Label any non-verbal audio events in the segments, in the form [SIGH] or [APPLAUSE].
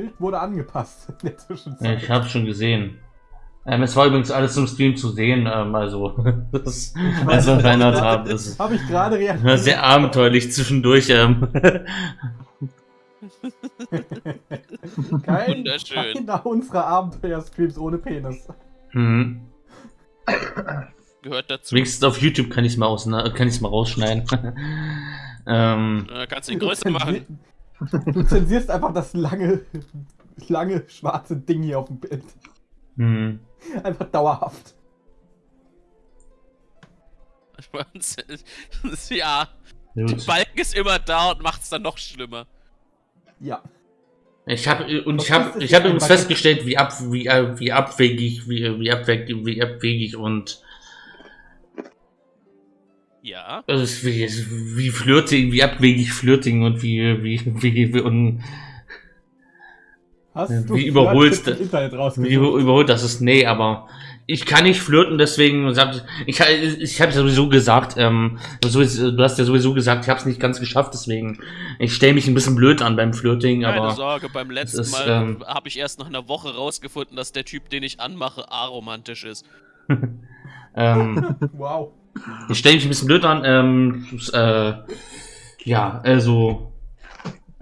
Bild wurde angepasst in der Ja, Zwischenzeit. ich habe schon gesehen. Ähm, es war übrigens alles im Stream zu sehen, ähm, also [LAUGHS] das, was wir verändert haben, ist Habe ich gerade war reagiert. sehr abenteuerlich zwischendurch. Ähm. [LAUGHS] Kein, Wunderschön. keiner unserer Abenteuer-Streams ohne Penis. mhm. Gehört dazu. Wenigstens auf YouTube kann ich es mal, aus, kann ich's mal rausschneiden. [LAUGHS] ähm, Äh, kannst du ihn größer machen. Du zensierst einfach das lange, lange schwarze Ding hier auf dem Bild. hm. Einfach dauerhaft. [LAUGHS] ja, der Gut. Balken ist immer da und macht es dann noch schlimmer. Ja. Ich habe und ich Was habe ich habe für ein übrigens festgestellt, wie ab wie, äh, wie abwegig wie, wie abwegig wie abwegig und Ja. also es ist wie, wie flirting, wie abwegig flirting und wie wie wie, wie, und, Hast wie im Internet wie überholt das ist nee, aber ich kann nicht flirten, deswegen sagt ich ich habe sowieso gesagt, ähm, du hast ja sowieso gesagt, ich habe es nicht ganz geschafft, deswegen ich stelle mich ein bisschen blöd an beim Flirting, Keine aber Sorge, beim letzten ist, Mal ähm, habe ich erst nach einer Woche rausgefunden, dass der Typ, den ich anmache, aromantisch ist. [LAUGHS] ähm, Wow. Ich stelle mich ein bisschen blöd an. Ähm, äh, ja, also,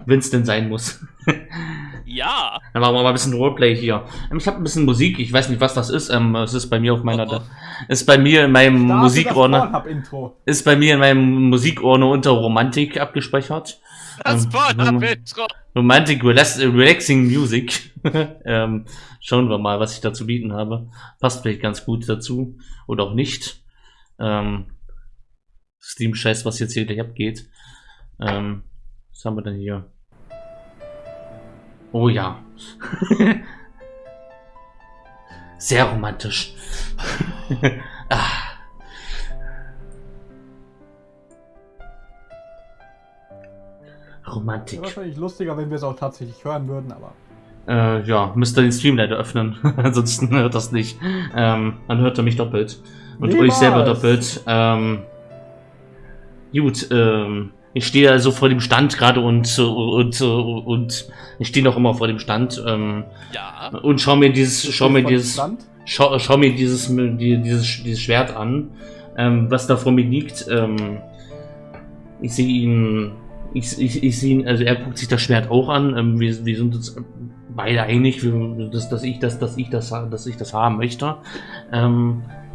wenn es denn sein muss. [LAUGHS] Ja. Dann machen wir mal ein bisschen Roleplay hier. Ähm, ich habe ein bisschen Musik. Ich weiß nicht, was das ist. Ähm, es ist bei mir auf meiner, Oh, oh. ist bei mir in meinem Starte Musikordner, ist bei mir in meinem Musikordner unter Romantik abgespeichert. Das Ähm, Pornhub-Intro. Romantic Relax Relaxing Music. [LAUGHS] ähm, schauen wir mal, was ich dazu bieten habe. Passt vielleicht ganz gut dazu. Oder auch nicht. Ähm, Steam scheiß, was jetzt hier gleich abgeht. Ähm, was haben wir denn hier? Oh ja. [LAUGHS] Sehr romantisch. [LAUGHS] ah. Romantik. Wäre wahrscheinlich lustiger, wenn wir es auch tatsächlich hören würden, aber. Äh, ja, müsst ihr den Stream leider öffnen. [LAUGHS] Ansonsten hört das nicht. Ähm, dann hört er mich doppelt. Und Niemals. euch selber doppelt. Ähm, gut, ähm, ich stehe also vor dem Stand gerade und, und, und ich stehe noch immer vor dem Stand ähm, Ja. und schau mir dieses, schau mir dieses, schau, schau mir dieses, die, dieses, dieses Schwert an, ähm, was da vor mir liegt. Ähm, ich sehe ihn, ich, ich, ich sehe ihn, also er guckt sich das Schwert auch an. Ähm, wir, wir sind uns beide einig, dass, dass ich das, dass ich das, dass ich das haben möchte.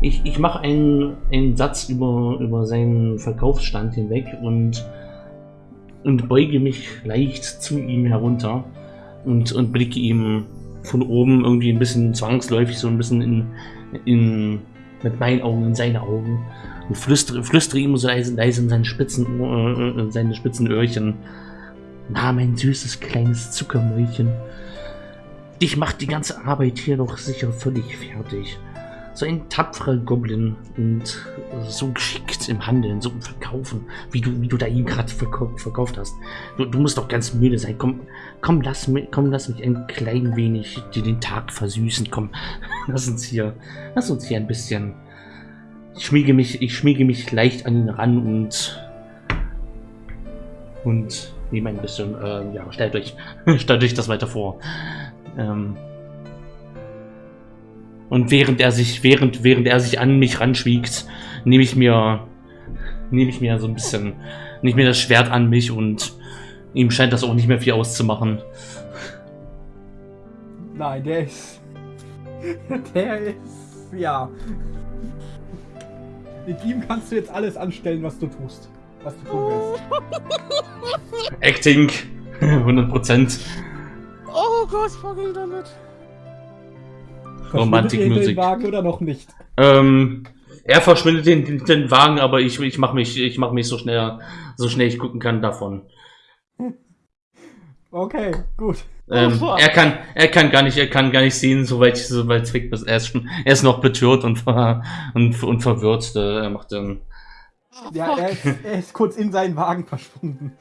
Ich ich mache einen, einen Satz über, über seinen Verkaufsstand hinweg und, und beuge mich leicht zu ihm herunter und, und blicke ihm von oben irgendwie ein bisschen zwangsläufig so ein bisschen in, in mit meinen Augen in seine Augen und flüstere, flüstere ihm so leise, leise in seine spitzen, äh, in seine spitzen Öhrchen. Na, mein süßes kleines Zuckermäulchen. Dich macht die ganze Arbeit hier doch sicher völlig fertig. So ein tapferer Goblin und so geschickt im Handeln, so im Verkaufen, wie du, wie du da ihn gerade verkau verkauft hast. Du, du musst doch ganz müde sein. Komm, komm, lass mich, komm, lass mich ein klein wenig dir den Tag versüßen. Komm, [LAUGHS] lass uns hier, lass uns hier ein bisschen. Ich schmiege mich, ich schmiege mich leicht an ihn ran und und nehme ein bisschen, äh, ja, stellt euch, [LAUGHS] stellt euch das weiter vor. Ähm, und während er sich, während, während er sich an mich ranschwiegt, nehme ich mir, nehme ich mir so ein bisschen, nehme ich mir das Schwert an mich und ihm scheint das auch nicht mehr viel auszumachen. Nein, der ist. [LAUGHS] Der ist. Ja. Mit ihm kannst du jetzt alles anstellen, was du tust. Was du tun willst. Acting, 100%. Oh Gott, fucking damit. Romantik Verschwindet ihr in den Musik. Wagen oder noch nicht? Ähm, er verschwindet den, den, den Wagen, aber ich, ich mache mich, ich mach mich so schnell, so schnell ich gucken kann davon. Okay, gut. Ähm, fuck. er kann, er kann gar nicht, er kann gar nicht sehen, soweit ich, soweit es weg ist. Er ist schon, er ist noch betört und, ver, [LAUGHS] und, und verwirrt. Äh, Er macht dann, Ja, er ist, er ist kurz in seinen Wagen verschwunden.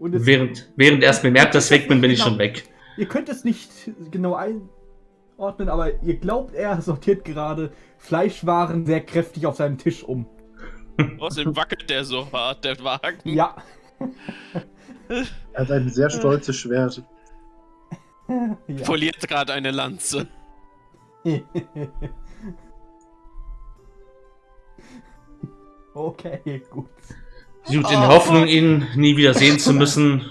Während, während er es bemerkt, dass ich weg bin, bin ich schon weg. Ihr könnt es nicht genau einordnen, aber ihr glaubt, er sortiert gerade Fleischwaren sehr kräftig auf seinem Tisch um. Außerdem wackelt der so hart, der Wagen. Ja. Er hat ein sehr stolzes Schwert. Ja. Poliert gerade eine Lanze. okay, gut. Gut, in der Hoffnung, ihn nie wieder sehen zu [LAUGHS] müssen,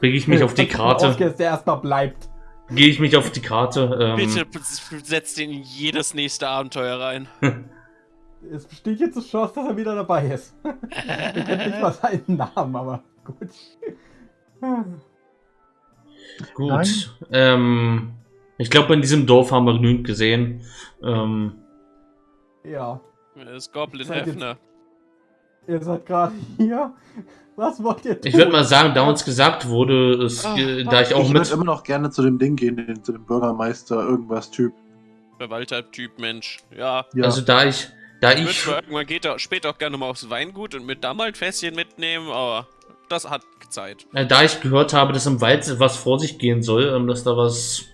bege ich mich auf die [LAUGHS] Karte. dass der erstmal bleibt. Gehe ich mich auf die Karte. Ähm, Bitte setzt ihn in jedes nächste Abenteuer rein. [LAUGHS] Es besteht jetzt die Chance, dass er wieder dabei ist. [LAUGHS] Ich kennt nicht mal seinen Namen, aber gut. Gut. Ähm, ich glaube, in diesem Dorf haben wir genügend gesehen. Ähm, Ja, Das ist Goblin Hefner. Ihr seid gerade hier. Was wollt ihr tun? ich würde mal sagen, da uns gesagt wurde, es, Ah, äh, da ich auch ich würde mit. immer noch gerne zu dem Ding gehen, den, zu dem Bürgermeister, irgendwas Typ. Verwalter-Typ Mensch. Ja. Ja, Also da ich, da Ich würde ich, irgendwann geht er später auch gerne mal aufs Weingut und mit da mal ein Fässchen mitnehmen, aber das hat Zeit. äh, da ich gehört habe, dass im Wald was vor sich gehen soll, ähm, dass da was.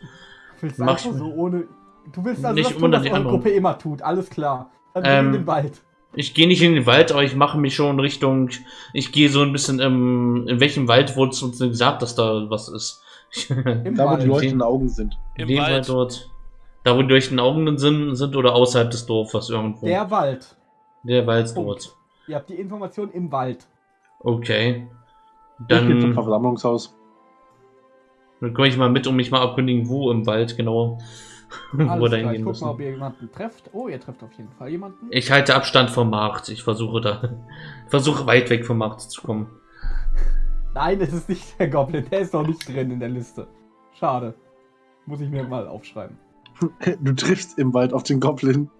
Du willst Mach einfach ich- so ohne. Du willst also Nicht das tun, ohne was die eure. Gruppe immer tut. Alles klar. Dann Ähm, in den Wald. Ich gehe nicht in den Wald, aber ich mache mich schon Richtung. Ich gehe so ein bisschen im. In welchem Wald wurde es uns denn gesagt, dass da was ist? Im [LAUGHS] da wo die leuchtenden Augen sind. Im Dem Wald. Wald dort. Da, wo die durch den Augen sind, sind oder außerhalb des Dorfes irgendwo. Der Wald. Der Wald Punkt. dort. Ihr habt die Information im Wald. Okay. Ich gehe zum Dann, Versammlungshaus. dann komme ich mal mit und mich mal erkundigen, wo im Wald genau. [LAUGHS] wo da klar. Ich hingehen guck mal, ob ihr jemanden trefft. Oh, ihr trefft auf jeden Fall jemanden. Ich halte Abstand vom Markt. Ich versuche da. [LAUGHS] versuche weit weg vom Markt zu kommen. Nein, es ist nicht der Goblin. Der ist noch nicht drin in der Liste. Schade. Muss ich mir mal aufschreiben. Du triffst im Wald auf den Goblin.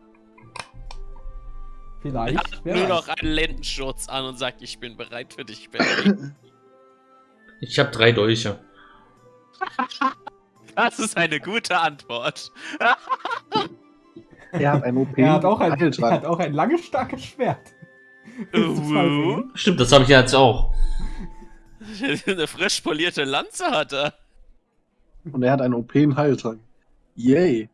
Er Vielleicht. hat Wer nur weiß. noch einen Lendenschurz an und sagt, ich bin bereit für dich, Benny. Ich habe drei Dolche. [LAUGHS] Das ist eine gute Antwort. [LAUGHS] Er hat ein OP. Er hat auch ein, er hat auch ein langes, starkes Schwert. Uh? Stimmt, das habe ich jetzt auch. [LAUGHS] eine frisch polierte Lanze hat er. Und er hat einen OP in Heiltrank. Yay.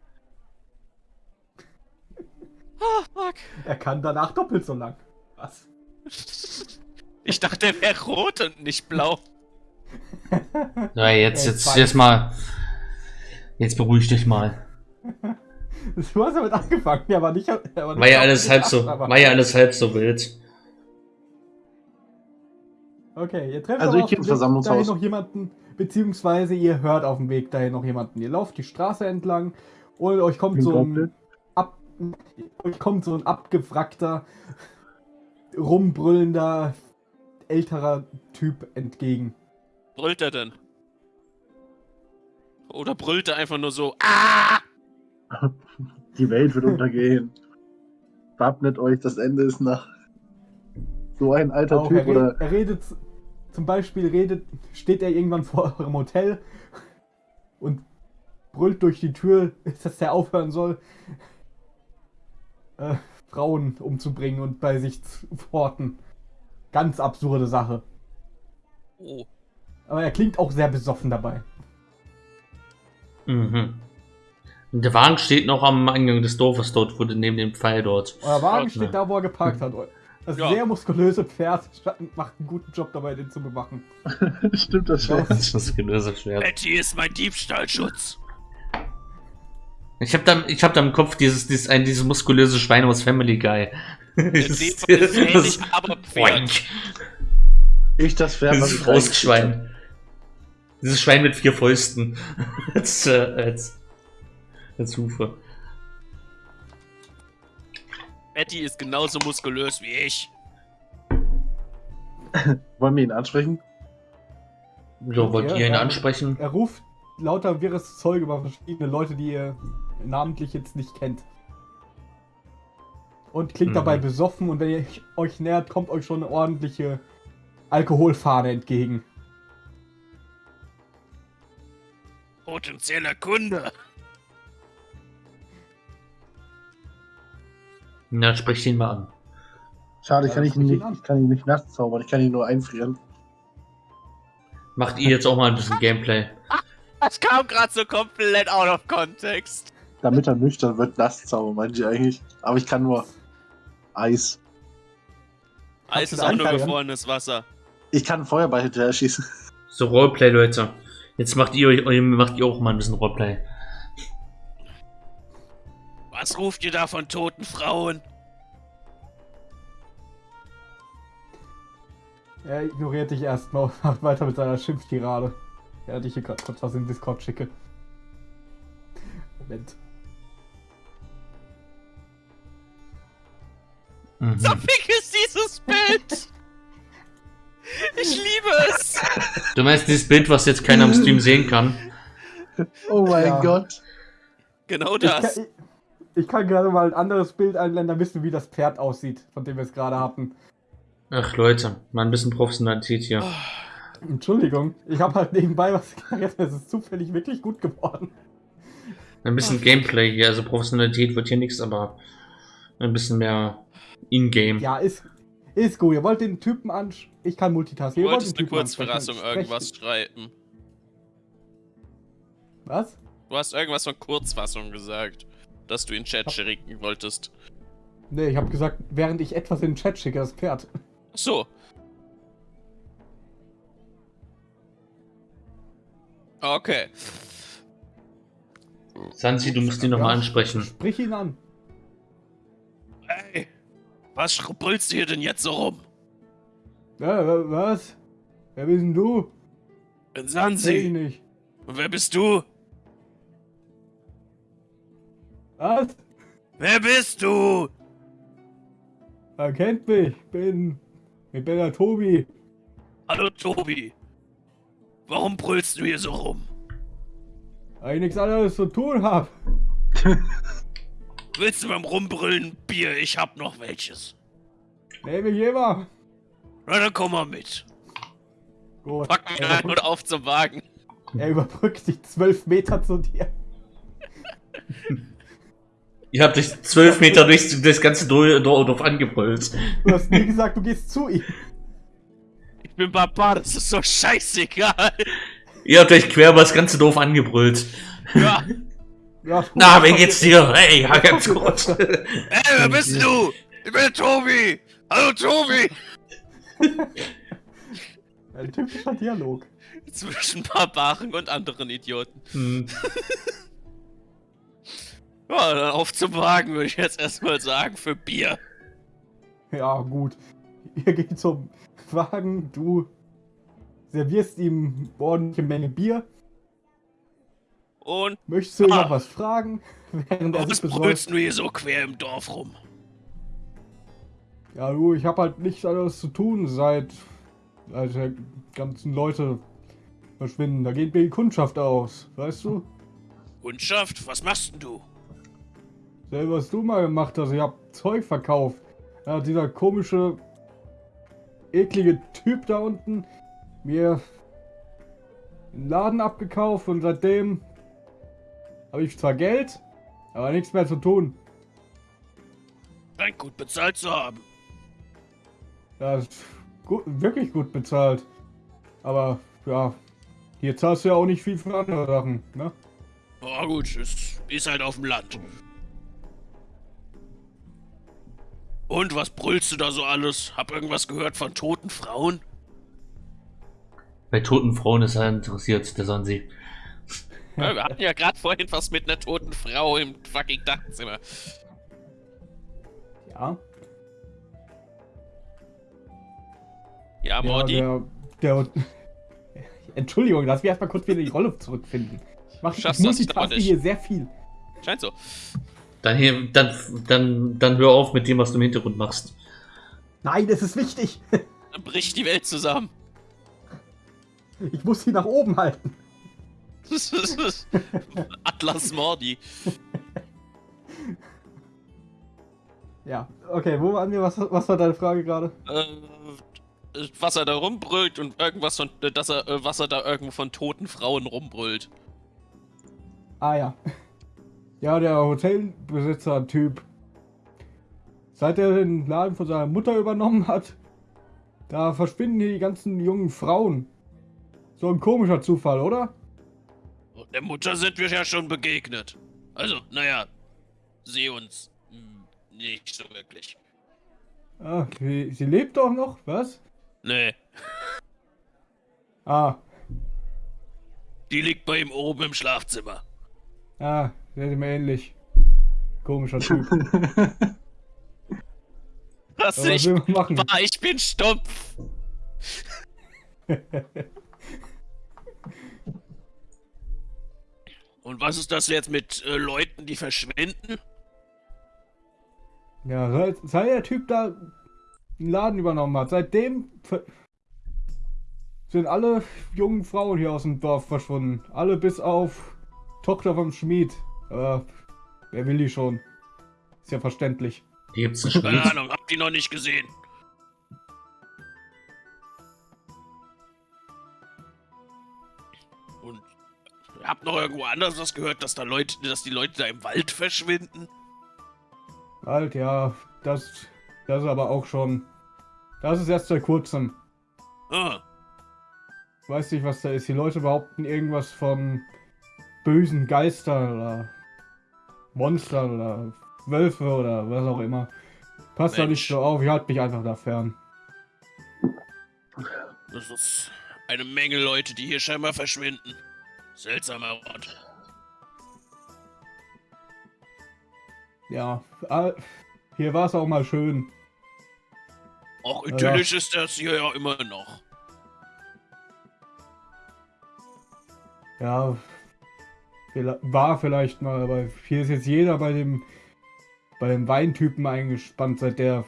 Ah, fuck. Er kann danach doppelt so lang. Was? Ich dachte, er wäre rot und nicht blau. Ja, jetzt, jetzt, jetzt mal. Jetzt beruhig dich mal. [LAUGHS] Du hast damit angefangen, ja, aber nicht. Aber War ja alles halb so, aber- war ja alles halb so wild. Okay, ihr trefft Also ich Weg Versammlungshaus. dahin noch jemanden, beziehungsweise ihr hört auf dem Weg dahin noch jemanden. Ihr lauft die Straße entlang und euch kommt so ein ab, euch kommt so ein abgewrackter, rumbrüllender, älterer Typ entgegen. Brüllt er denn? Oder brüllt er einfach nur so, ah! [LAUGHS] Die Welt wird untergehen. Wappnet euch, das Ende ist nach. So ein alter Auch, er, Typ red, oder. er redet, zum Beispiel redet, steht er irgendwann vor eurem Hotel und brüllt durch die Tür, [LAUGHS] dass er aufhören soll, äh, Frauen umzubringen und bei sich zu horten. Ganz absurde Sache. Oh. Aber er klingt auch sehr besoffen dabei. Mhm. Und der Wagen steht noch am Eingang des Dorfes dort, wurde neben dem Pfeil dort. Euer Wagen Okay. steht da, wo er geparkt hat. Das Ja. sehr muskulöse Pferd macht einen guten Job dabei, den zu bewachen. [LAUGHS] Stimmt das schon? Das ist das gelöste Schwert. Betty ist mein Diebstahlschutz. Ich habe da, ich hab da im Kopf dieses, dieses, ein, dieses muskulöse Schwein aus Family Guy. Fall [LAUGHS] ist ähnlich, aber Pferd. Boink. Ich das Pferd, was Dieses ich Faustschwein. Dieses Schwein mit vier Fäusten. [LAUGHS] als, äh, als, als Hufe. Betty ist genauso muskulös wie ich. [LAUGHS] Wollen wir ihn ansprechen? So, wollt Ja, ihr ihn ja. ansprechen? Er ruft lauter wirres Zeug über verschiedene Leute, die ihr namentlich jetzt nicht kennt. Und klingt Mhm. dabei besoffen und wenn ihr euch nähert, kommt euch schon eine ordentliche Alkoholfahne entgegen. Potenzieller Kunde. Na, sprich ihn mal an. Schade, ich Ja, kann, das ihn nicht, an. ich kann ihn nicht nachts zaubern, ich kann ihn nur einfrieren. Macht ihr jetzt auch mal ein bisschen Gameplay. Das kam gerade so komplett out of context. Damit er nüchtern wird, nass zaubern, meinte ich eigentlich. Aber ich kann nur Eis. Eis ist auch nur einfrieren? gefrorenes Wasser. Ich kann Feuerball hinterher schießen. So, Roleplay, Leute. Jetzt macht ihr, euch- macht ihr auch mal ein bisschen Roleplay. Was ruft ihr da von toten Frauen? Er ignoriert dich erstmal und macht weiter mit seiner Schimpftirade. Ja, ich hier gerade kurz was in Discord schicke. Moment. Mhm. So fick ist dieses Bild! [LAUGHS] Ich liebe es! Du meinst dieses Bild, was jetzt keiner am Stream sehen kann? Oh mein Ja. Gott. Genau Ich kann, das. ich, ich kann gerade mal ein anderes Bild einblenden, dann wissen wir, wie das Pferd aussieht, von dem wir es gerade hatten. Ach, Leute, mal ein bisschen Professionalität hier. Entschuldigung, ich habe halt nebenbei was geredet, es ist zufällig wirklich gut geworden. Ein bisschen Gameplay hier. Also Professionalität wird hier nichts, aber ein bisschen mehr In-Game. Ja, ist, ist gut. Ihr wollt den Typen an. Ich kann multitasken. Du Ihr wollt wolltest den eine Sprecht- irgendwas schreiben. Was? Du hast irgendwas von Kurzfassung gesagt, dass du in Chat schicken wolltest. Nee, ich habe gesagt, während ich etwas in den Chat schicke, das Pferd. Ach so. Okay. Sansi, du musst ihn nochmal ansprechen. Sprich ihn an. Was schrubbelst du hier denn jetzt so rum? Ja, wa- was? Wer bist denn du? Bin Seh ich Sansi. nicht. Und wer bist du? Was? Wer bist du? Er kennt mich. Bin. Ich bin der Tobi. Hallo Tobi. Warum brüllst du hier so rum? Weil ich nichts anderes zu tun hab. [LAUGHS] Willst du beim Rumbrüllen Bier? Ich hab noch welches. Nehme ich immer. Na, dann komm mal mit. Gut. Pack mich ein überbrückt, und auf zum Wagen. er überbrückt sich zwölf Meter zu dir. Ihr habt euch zwölf Meter durch das ganze Dor- Dor- Dorf angebrüllt. Du hast nie gesagt, du gehst zu ihm. Ich bin Barbar, das ist so scheißegal. Ihr habt euch quer über das ganze Dorf angebrüllt. Ja. Ja, Na, wie geht's dir? Hey, ja, ganz gut. [LAUGHS] Ey, wer bist du? Ich bin Tobi. Hallo Tobi. [LAUGHS] Ein typischer Dialog. Zwischen Barbaren und anderen Idioten. Hm. [LAUGHS] Ja, dann auf zum Wagen, würde ich jetzt erstmal sagen, für Bier. Ja, gut. Ihr geht zum Wagen, du servierst ihm ordentliche Menge Bier. Und Möchtest du Ah. noch was fragen? [LAUGHS] Während er was brüllst du hier so quer im Dorf rum? Ja, du, ich habe halt nichts anderes zu tun, seit, seit die ganzen Leute verschwinden. Da geht mir die Kundschaft aus, weißt du? Kundschaft, was machst denn du? Selber was du mal gemacht hast, ich hab Zeug verkauft. Hat dieser komische, eklige Typ da unten mir einen Laden abgekauft und seitdem habe ich zwar Geld, aber nichts mehr zu tun. Scheint gut bezahlt zu haben. Das ist gut, wirklich gut bezahlt. Aber ja, hier zahlst du ja auch nicht viel für andere Sachen, ne? Ja gut, es ist halt auf dem Land. Und was brüllst du da so alles? Hab irgendwas gehört von toten Frauen? Bei toten Frauen ist er interessiert, der Sansi. Ja, wir hatten ja gerade vorhin was mit einer toten Frau im fucking Dachzimmer. Ja. Ja, Ja, Mordi. der, der. [LAUGHS] Entschuldigung, lass mich erstmal kurz wieder die Rolle zurückfinden. Ich mach ich Schaffst das aber multitaske hier sehr viel. Scheint so. Dann, hier, dann, dann, dann hör auf mit dem, was du im Hintergrund machst. Nein, das ist wichtig. [LAUGHS] Dann bricht die Welt zusammen. Ich muss sie nach oben halten. [LAUGHS] Atlas Mordi. Ja, okay, wo waren wir? Was, was war deine Frage gerade? Äh, was er da rumbrüllt und irgendwas von, äh, dass er, äh, was er da irgendwo von toten Frauen rumbrüllt. Ah ja. Ja, der Hotelbesitzer-Typ. Seit er den Laden von seiner Mutter übernommen hat, da verschwinden hier die ganzen jungen Frauen. So ein komischer Zufall, oder? Und der Mutter sind wir ja schon begegnet. Also, naja, sie uns hm, nicht so wirklich. Ah, sie, sie lebt doch noch, was? Nee. Ah, Die liegt bei ihm oben im Schlafzimmer. ah, ist mir ähnlich. Komischer Typ. [LAUGHS] Was was ich war, ich bin stumpf. [LAUGHS] Und was ist das jetzt mit äh, Leuten, die verschwinden? Ja, seit, seit der Typ da einen Laden übernommen hat, seitdem sind alle jungen Frauen hier aus dem Dorf verschwunden. Alle bis auf Tochter vom Schmied. Äh, wer will die schon? Ist ja verständlich. Hier gibt's einen Keine Schmied. Ahnung, hab die noch nicht gesehen. Hab noch irgendwo anders was gehört, dass da Leute, dass die Leute da im Wald verschwinden. Halt, ja, das, das ist aber auch schon. Das ist erst seit kurzem. Ah, Weiß nicht, was da ist. Die Leute behaupten irgendwas von bösen Geistern oder Monstern oder Wölfe oder was auch immer. Passt da nicht Mensch. so auf, ich halte mich einfach da fern. das ist eine Menge Leute, die hier scheinbar verschwinden. Seltsamer Ort. Ja, ah, hier war es auch mal schön. Auch Ja. idyllisch ist das hier ja immer noch. Ja, war vielleicht mal, aber hier ist jetzt jeder bei dem bei dem Weintypen eingespannt, seit der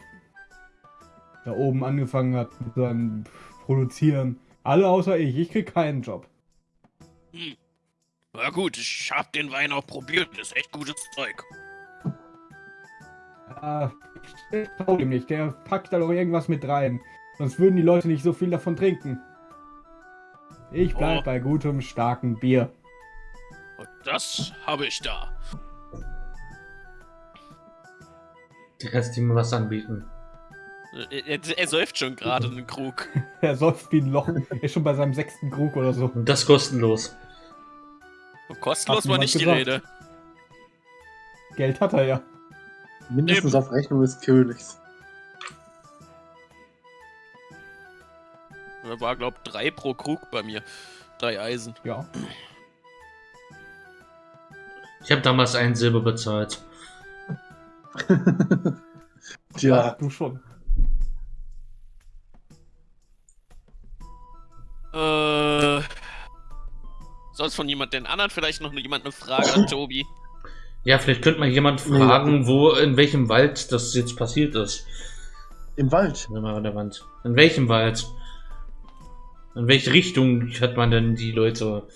da oben angefangen hat mit seinem Produzieren. Alle außer ich, ich krieg keinen Job. Hm. Na gut, ich hab den Wein auch probiert. Ist echt gutes Zeug. Ah, ich trau dem nicht, der packt da doch irgendwas mit rein. Sonst würden die Leute nicht so viel davon trinken. Ich bleib Oh. bei gutem, starken Bier. Und das habe ich da. Der kannst ihm was anbieten. Er, er, er säuft schon gerade einen Krug. [LAUGHS] Er säuft wie ein Loch. Er ist schon bei seinem sechsten Krug oder so. Das kostenlos. Kostenlos war nicht die gesagt. Rede. Geld hat er ja. Mindestens Eben. auf Rechnung des Königs. Da war, glaub, drei pro Krug bei mir. Drei Eisen. Ja. Ich habe damals einen Silber bezahlt. [LAUGHS] Tja, Du schon. Äh. Sonst von jemand den anderen vielleicht noch jemand eine Frage an [LAUGHS] Tobi? Ja, vielleicht könnte mal jemand fragen, wo, in welchem Wald das jetzt passiert ist. im Wald. Wenn man an der Wand. In welchem Wald? In welche Richtung hat man denn die Leute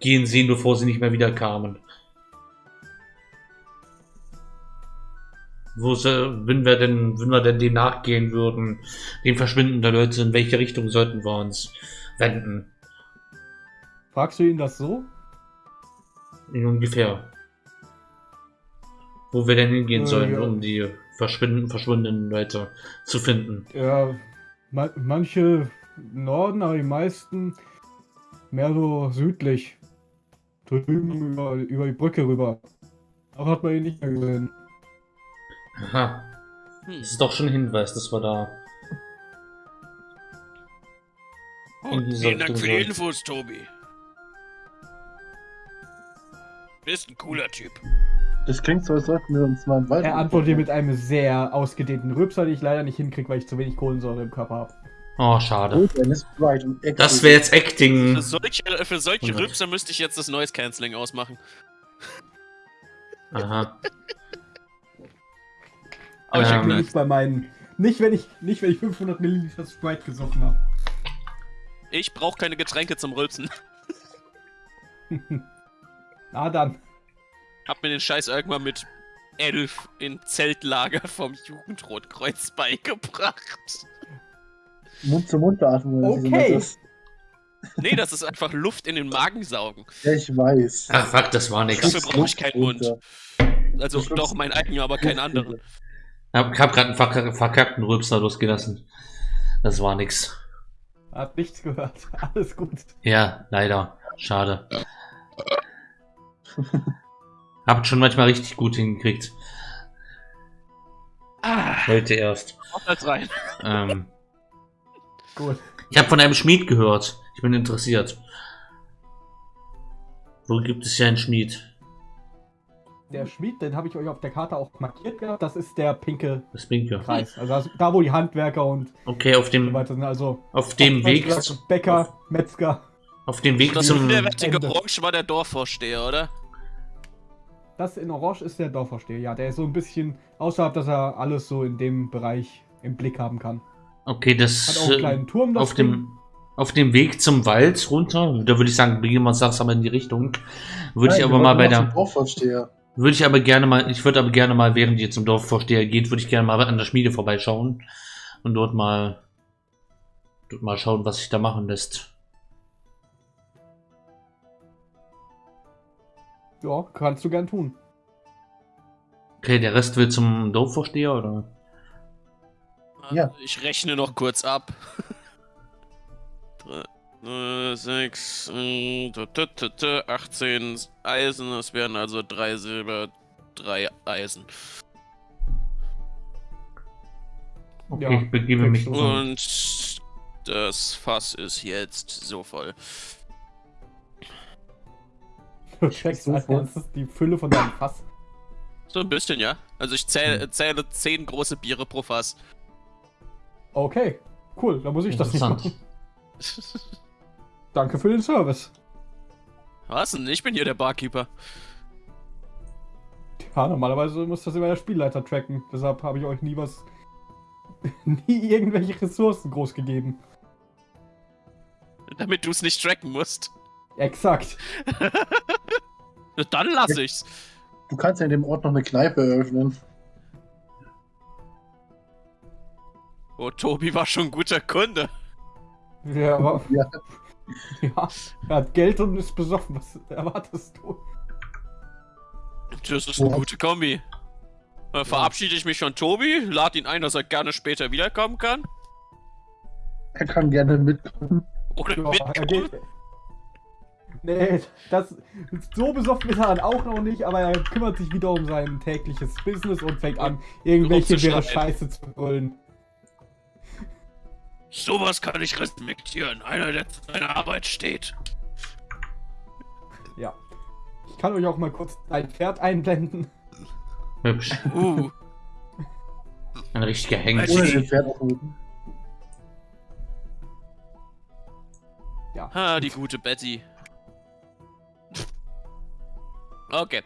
gehen sehen, bevor sie nicht mehr wieder kamen? Wo sie, wenn wir denn, wenn wir denn dem nachgehen würden, dem Verschwinden der Leute, in welche Richtung sollten wir uns wenden? Fragst du ihn das so? In ungefähr. Wo wir denn hingehen Äh, sollen, ja. um die verschwinden, verschwundenen Leute zu finden. Ja, ma manche Norden, aber die meisten mehr so südlich. Drüben über, über die Brücke rüber. Aber hat man ihn nicht mehr gesehen. Aha, Hm. das ist doch schon ein Hinweis, dass wir da diese vielen Dank für die. Infos, Tobi. Bist ein cooler Typ. Das klingt so, als sollten wir uns mal im Wald. Er antwortet mit einem sehr ausgedehnten Rübser, den ich leider nicht hinkriege, weil ich zu wenig Kohlensäure im Körper habe. Oh, schade. Das wäre jetzt Acting. Für solche, für solche. Rübser müsste ich jetzt das Noise Cancelling ausmachen. Aha. Aber ich Ähm, Nur nicht bei meinen. Nicht wenn ich, nicht wenn ich 500 Milliliter Sprite gesoffen habe. Ich brauche keine Getränke zum Rülpsen. [LAUGHS] Na dann. Hab mir den Scheiß irgendwann mit elf in Zeltlager vom Jugendrotkreuz beigebracht. Mund-zu-Mund-Atmung. oder wie nennt Okay. das? Nee, das ist einfach Luft in den Magen saugen. Ja, ich weiß. Ach, fuck, das war nix. Dafür brauche ich keinen Mund. Also doch mein eigener, aber keinen anderen. Ich hab, hab grad einen verkack verkackten Rülpser losgelassen. Das war nix. Hat nichts gehört. [LAUGHS] Alles gut. Ja, leider. Schade. [LAUGHS] Habt schon manchmal richtig gut hingekriegt. Ah, Heute erst. auf das rein. Ähm, [LAUGHS] Gut. Ich habe von einem Schmied gehört. Ich bin interessiert. Wo gibt es hier einen Schmied? Der Schmied, den habe ich euch auf der Karte auch markiert gehabt. Das ist der pinke Das Binke. Kreis. Also da, wo die Handwerker und Okay, auf so dem, weiter sind. Also auf dem Weg, Bäcker, Metzger. auf dem Weg zum, minderwertige Ende. Orange war der Dorfvorsteher, oder? Das in Orange ist der Dorfvorsteher. Ja, der ist so ein bisschen außerhalb, dass er alles so in dem Bereich im Blick haben kann. okay, Hat das, auch einen äh, kleinen Turm. das auf dem, auf dem Weg zum Wald runter, da würde ich sagen, begehen wir uns langsam in die Richtung. Würde ich Nein, aber wir mal bei der, Dorfvorsteher. würde ich aber gerne mal, ich würde aber gerne mal, während ihr zum Dorfvorsteher geht, würde ich gerne mal an der Schmiede vorbeischauen und dort mal, dort mal schauen, was sich da machen lässt. Ja, kannst du gern tun. Okay, der Rest will zum Dorfvorsteher oder? Ja. Ich rechne noch kurz ab. [LAUGHS] Drei, äh, sechs, äh, 18 Eisen, das wären also drei Silber, drei Eisen. Okay, Ja, ich begebe mich. Und das Fass ist jetzt so voll. Du checkst so als erstes die Fülle von deinem Fass. So ein bisschen, ja. Also ich zähle, zähle zehn große Biere pro Fass. Okay, cool. Da muss ich das nicht machen. Danke für den Service. Was denn? Ich bin hier der Barkeeper. Ja, normalerweise muss das immer der Spielleiter tracken. Deshalb habe ich euch nie was. [LAUGHS] nie irgendwelche Ressourcen groß gegeben. Damit du es nicht tracken musst. Exakt. [LAUGHS] Dann lass ich's. Du kannst ja in dem Ort noch eine Kneipe eröffnen. Oh, Tobi war schon ein guter Kunde. Ja, aber. [LAUGHS] Ja. Ja, er hat Geld und ist besoffen. Was erwartest du? Das ist eine Ja. gute Kombi. Dann verabschiede ich mich von Tobi, lade ihn ein, dass er gerne später wiederkommen kann. Er kann gerne mitkommen. Oder Ja, er mitkommen. geht. Nee, das, so besoffen ist er dann auch noch nicht, aber er kümmert sich wieder um sein tägliches Business und fängt an, irgendwelche Rumzuschreien. Scheiße zu brüllen. Sowas kann ich respektieren. Einer, der zu seiner Arbeit steht. Ja. Ich kann euch auch mal kurz ein Pferd einblenden. Hübsch. Uh, Ein richtiger Hengst. Ohne den Pferd aufmuten. Ja. ha, die gute Betty. Okay.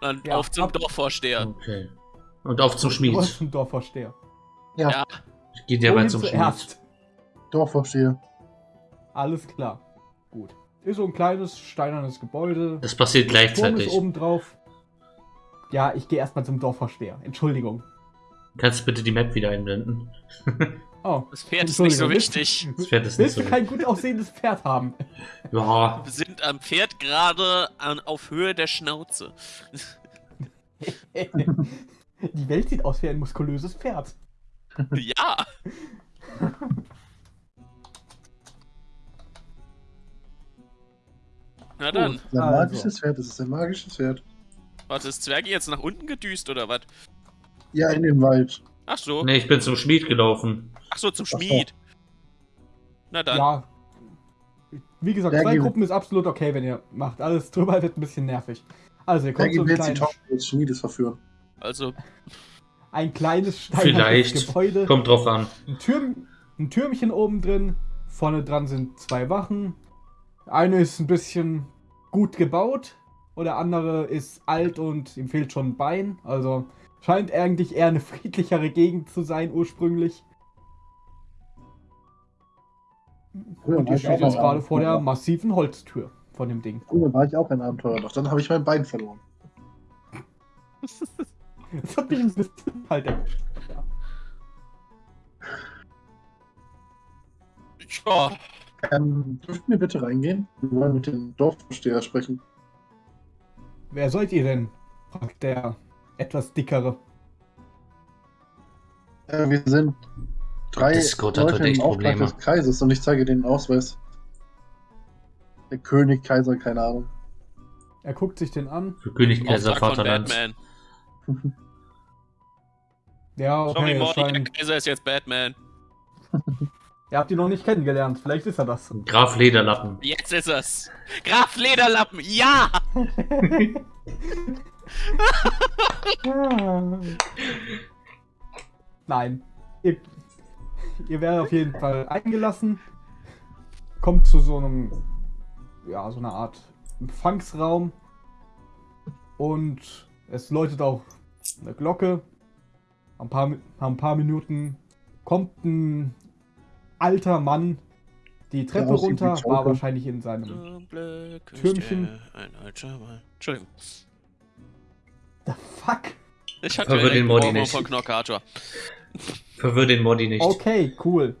Dann Ja, auf zum ab- Dorfvorsteher. Okay. Und auf zum Schmied. warst ein Dorfvorsteher. Ja, Ja. Ich gehe derweil Wohin zum Schmied. zuerst? Dorfvorsteher. Alles klar. Gut. Ist so ein kleines steinernes Gebäude. Das passiert Turm ist gleichzeitig. oben drauf. Ja, ich gehe erstmal zum Dorfvorsteher. Entschuldigung. Kannst du bitte die Map wieder einblenden? [LAUGHS] Oh. Das Pferd ist nicht so wichtig. Das Pferd ist nicht Willst so. du kein gut aussehendes Pferd haben? Ja, Wir sind am Pferd gerade an, auf Höhe der Schnauze. [LAUGHS] Die Welt sieht aus wie ein muskulöses Pferd. ja. [LAUGHS] Na dann. Gut. Ein magisches Pferd, das ist ein magisches Pferd. Warte, ist Zwergi jetzt nach unten gedüst oder was? Ja, in den Wald. Ach so. nee, ich bin zum Schmied gelaufen. Ach so, zum. Schmied. Na dann. Ja. Wie gesagt, zwei Gruppen ist absolut okay, wenn ihr macht. Alles drüber wird ein bisschen nervig. Also, ihr kommt gehen so wir ein jetzt die kleines, Tochter des Schmiedes verführen. Also, ein kleines steinernes Vielleicht. Gebäude. Kommt drauf an. Ein, Türm, ein Türmchen oben drin. Vorne dran sind zwei Wachen. Eine ist ein bisschen gut gebaut. Und der andere ist alt und ihm fehlt schon ein Bein. Also scheint eigentlich eher eine friedlichere Gegend zu sein ursprünglich. Früher Und ihr steht jetzt gerade vor der massiven Holztür von dem Ding. Früher war ich auch ein Abenteurer, doch dann habe ich mein Bein verloren. [LAUGHS] Das hat mich ein bisschen halt erwischt. Ja. ja. Ähm, dürften wir bitte reingehen? Wir wollen mit dem Dorfvorsteher sprechen. Wer seid ihr denn? fragt der etwas dickere. Äh, wir sind drei Discord hat Leute heute im Auftrag Probleme. des Kreises und ich zeige den Ausweis. Der König, Kaiser, keine Ahnung. Er guckt sich den an. Für König, Kaiser, Vaterland. Batman. [LAUGHS] Ja, Sorry, okay, es Morty, der Kaiser ist jetzt Batman. [LAUGHS] Ihr habt ihn noch nicht kennengelernt. Vielleicht ist er das. Graf Lederlappen. Jetzt ist es. Graf Lederlappen, ja! [LAUGHS] Nein. Ihr, ihr werdet auf jeden Fall eingelassen. Kommt zu so einem, ja, so einer Art Empfangsraum. Und es läutet auch eine Glocke. Ein paar, nach ein paar Minuten kommt ein alter Mann die Treppe runter, war wahrscheinlich in seinem Türmchen. Ein alter Mann. Entschuldigung. The fuck? Ich hatte Verwirr den Modi Ohrwurm nicht. von. Verwirr den Modi nicht. Okay, cool.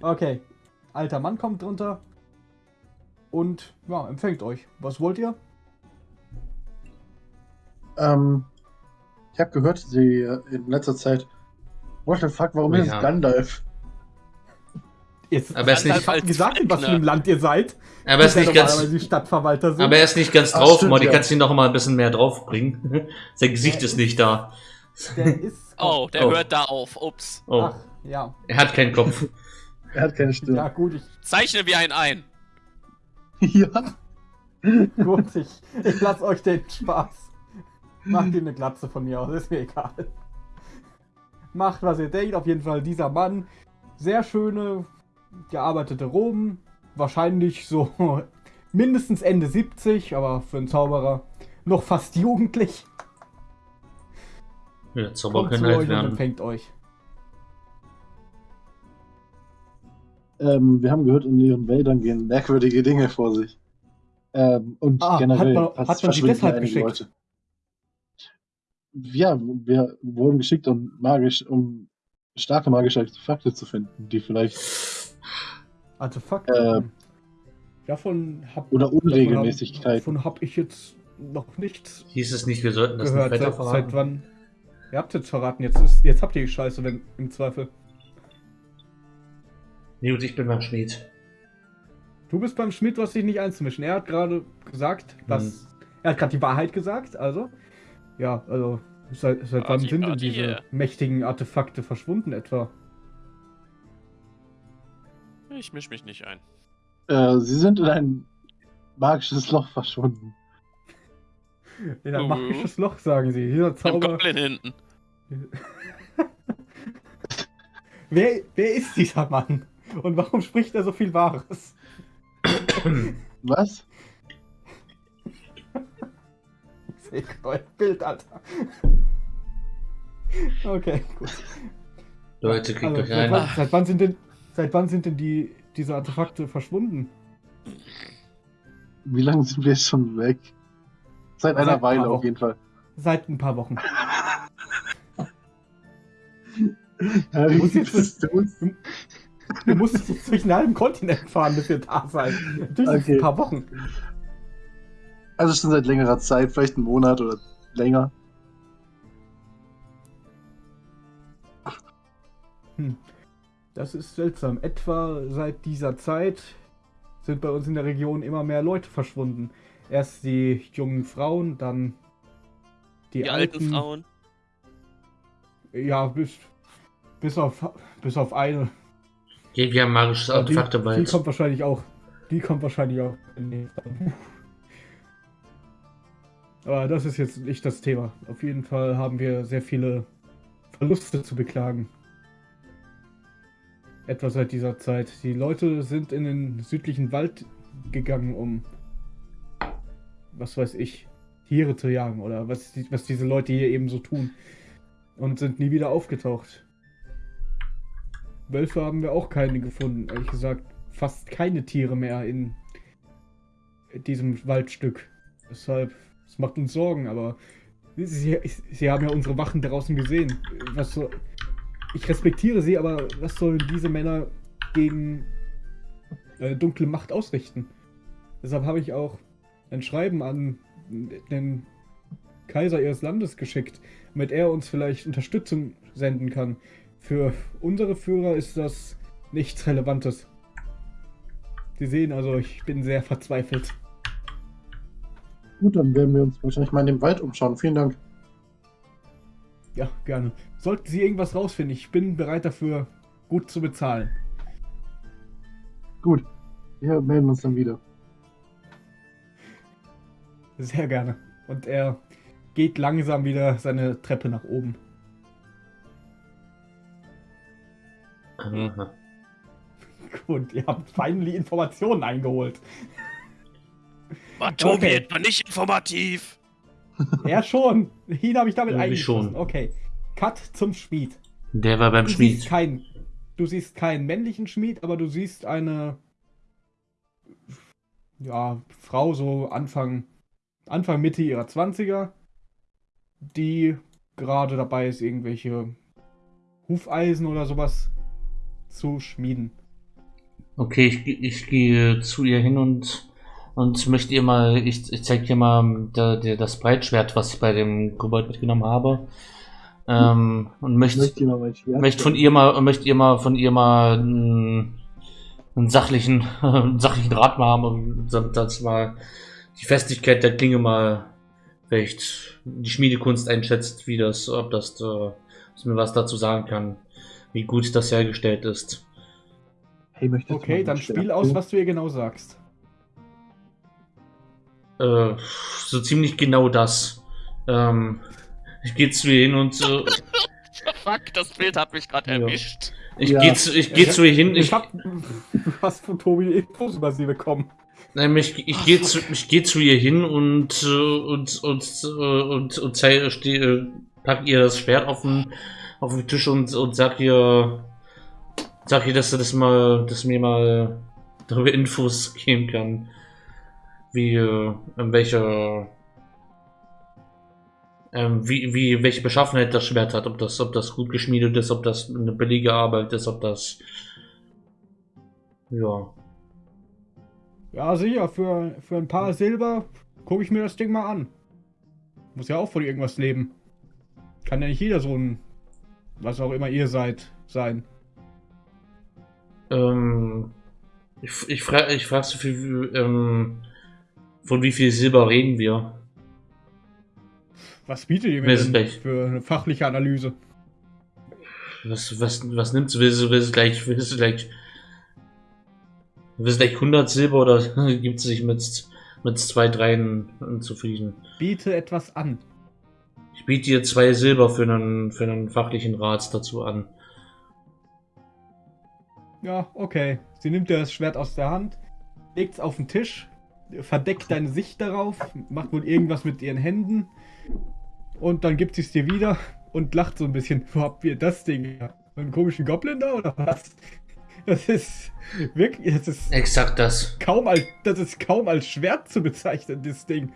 Okay. Alter Mann kommt drunter. Und ja, empfängt euch. Was wollt ihr? Ähm, ich habe gehört, sie äh, in letzter Zeit. What the fuck, warum Oh ist ja. es Gandalf? Jetzt Aber er ist nicht- ich hab gesagt, in was für einem Land ihr seid. Aber er ist nicht ganz. die Stadtverwalter sind. Aber er ist nicht ganz Ach, drauf, stimmt, Modi. ja. Kannst du ihn noch mal ein bisschen mehr draufbringen? [LAUGHS] Sein Gesicht Ja, ist nicht da. Der ist. [LAUGHS] Oh, der Oh. hört da auf. Ups. Oh, Ach, ja. er hat keinen Kopf. [LAUGHS] Er hat keine Stimme. Ja, gut, ich, Zeichne wie ein ein. [LAUGHS] Ja. gut, ich, ich lass euch den Spaß. Macht ihr eine Glatze von mir aus, ist mir egal. Macht, was ihr denkt. Auf jeden Fall dieser Mann. Sehr schöne, gearbeitete Roben. Wahrscheinlich so mindestens Ende 70, aber für einen Zauberer noch fast jugendlich. Ja, Zauber Kommt können halt und werden. empfängt euch. Ähm, wir haben gehört, in ihren Wäldern gehen merkwürdige Dinge vor sich. Ähm, und Ah, generell hat man- hat man sie deshalb geschickt? Leute. Ja, wir wurden geschickt, um magisch, um starke magische Artefakte zu finden, die vielleicht Artefakte. Äh, davon hab, oder davon Unregelmäßigkeiten. Davon habe ich jetzt noch nichts Hieß es nicht, wir sollten das gehört. nicht weiter Seit, seit verraten? wann? Ihr habt jetzt verraten, jetzt, ist, jetzt habt ihr die Scheiße, wenn im Zweifel. Nee, und ich bin beim Schmied. Du bist beim Schmidt, du hast dich nicht einzumischen. Er hat gerade gesagt, dass. Er hat gerade die Wahrheit gesagt, also. Ja, also. Seit, seit wann Arti- sind denn diese mächtigen Artefakte verschwunden etwa? Ich misch mich nicht ein. Äh, sie sind in ein magisches Loch verschwunden. In ein Mhm. magisches Loch, sagen sie. Dieser Am Zauber. Goblin hinten. [LAUGHS] Wer, wer ist dieser Mann? Und warum spricht er so viel Wahres? Was? [LAUGHS] Ich euer Bild, Alter. Okay, gut. Leute, kriegt Also, euch seit, ein. wann, seit wann sind denn, seit wann sind denn die, diese Artefakte verschwunden? Wie lange sind wir jetzt schon weg? Seit einer Seit ein Weile paar auf jeden Fall. Seit ein paar Wochen. [LAUGHS] Ja, wie muss gibt jetzt- uns? Du musst jetzt durch einen halben Kontinent fahren, bis wir da sein. Natürlich es Okay. ein paar Wochen. Also schon seit längerer Zeit, vielleicht einen Monat oder länger. Hm. Das ist seltsam. Etwa seit dieser Zeit sind bei uns in der Region immer mehr Leute verschwunden. Erst die jungen Frauen, dann die, Die, alten Frauen. Ja, bis, bis, auf, bis auf eine. Okay, wir haben magisches Artefakt dabei. die kommt wahrscheinlich auch. Die kommt wahrscheinlich auch. [LAUGHS] Aber das ist jetzt nicht das Thema. Auf jeden Fall haben wir sehr viele Verluste zu beklagen. Etwa seit dieser Zeit. Die Leute sind in den südlichen Wald gegangen, um was weiß ich, Tiere zu jagen oder was, was diese Leute hier eben so tun. Und sind nie wieder aufgetaucht. Wölfe haben wir auch keine gefunden. Ehrlich gesagt, fast keine Tiere mehr in diesem Waldstück. Deshalb, es macht uns Sorgen, aber sie, sie haben ja unsere Wachen draußen gesehen. Was so, ich respektiere sie, aber was sollen diese Männer gegen äh, dunkle Macht ausrichten? Deshalb habe ich auch ein Schreiben an den Kaiser ihres Landes geschickt, damit er uns vielleicht Unterstützung senden kann. Für unsere Führer ist das nichts Relevantes. Sie sehen also, ich bin sehr verzweifelt. Gut, dann werden wir uns wahrscheinlich mal in dem Wald umschauen. Vielen Dank. Ja, gerne. Sollten Sie irgendwas rausfinden, ich bin bereit dafür, gut zu bezahlen. Gut, wir melden uns dann wieder. Sehr gerne. Und er geht langsam wieder seine Treppe nach oben. Aha. [LAUGHS] Gut, ihr habt finally Informationen eingeholt. War Tobi Okay. etwa nicht informativ? Er schon. Ihn habe ich damit Irgendwie eingeschlossen. schon. Okay. Cut zum Schmied. Der war beim Du siehst Schmied. keinen. Du siehst keinen männlichen Schmied, aber du siehst eine ja, Frau so Anfang Anfang Mitte ihrer 20er, die gerade dabei ist, irgendwelche Hufeisen oder sowas zu schmieden. Okay, ich, ich gehe zu ihr hin und, und möchte ihr mal, ich, ich zeige ihr mal da, der, das Breitschwert, was ich bei dem Kobold mitgenommen habe. Ähm, und Ich möchte, möchte dir möchte von ihr mal, möchte ihr mal, von ihr mal einen, einen sachlichen, [LAUGHS] einen sachlichen Rat mal haben, und damit das mal die Festigkeit der Klinge mal vielleicht die Schmiedekunst einschätzt, wie das, ob das, äh, dass mir was dazu sagen kann, wie gut das hergestellt ist. Hey, möchtest Okay, dann spiel aus, was du ihr genau sagst. Äh, so ziemlich genau das. Ähm, ich gehe zu ihr hin und äh, Fuck, das Bild hat mich gerade Ja. erwischt. ich Ja. gehe zu, ich geh zu ihr hin. Ich Ich, hab du hast von Tobi Infos über sie bekommen. Nein, ich, ich gehe zu, ich geh zu ihr hin und äh, und und äh, und, und zeig, steh, äh, pack ihr das Schwert auf den auf den Tisch und und sag ihr sag ihr, dass sie das mal, dass mir mal darüber Infos geben kann, wie in welcher ähm, wie, wie, welche Beschaffenheit das Schwert hat, ob das, ob das gut geschmiedet ist, ob das eine billige Arbeit ist, ob das. Ja. Ja, sicher, für, für ein paar Silber gucke ich mir das Ding mal an. Muss ja auch von irgendwas leben. Kann ja nicht jeder so ein, was auch immer ihr seid, sein. Ähm, ich, ich frage ich frag so viel, ähm, von wie viel Silber reden wir? Was bietet ihr mir denn für eine fachliche Analyse? Was, was, was nimmst du? Willst du, willst du gleich, willst du gleich, du gleich 100 Silber oder [LAUGHS] gibt es sich mit, mit zwei, dreien zufrieden? Biete etwas an. Ich biete dir zwei Silber für einen, für einen fachlichen Rat dazu an. Ja, okay. Sie nimmt dir das Schwert aus der Hand, legt es auf den Tisch, verdeckt deine Sicht darauf, macht wohl irgendwas mit ihren Händen und dann gibt sie es dir wieder und lacht so ein bisschen. Wo habt ihr das Ding? Einen komischen Goblin da oder was? Das ist wirklich, das ist Exakt das. kaum als, das ist kaum als Schwert zu bezeichnen, das Ding.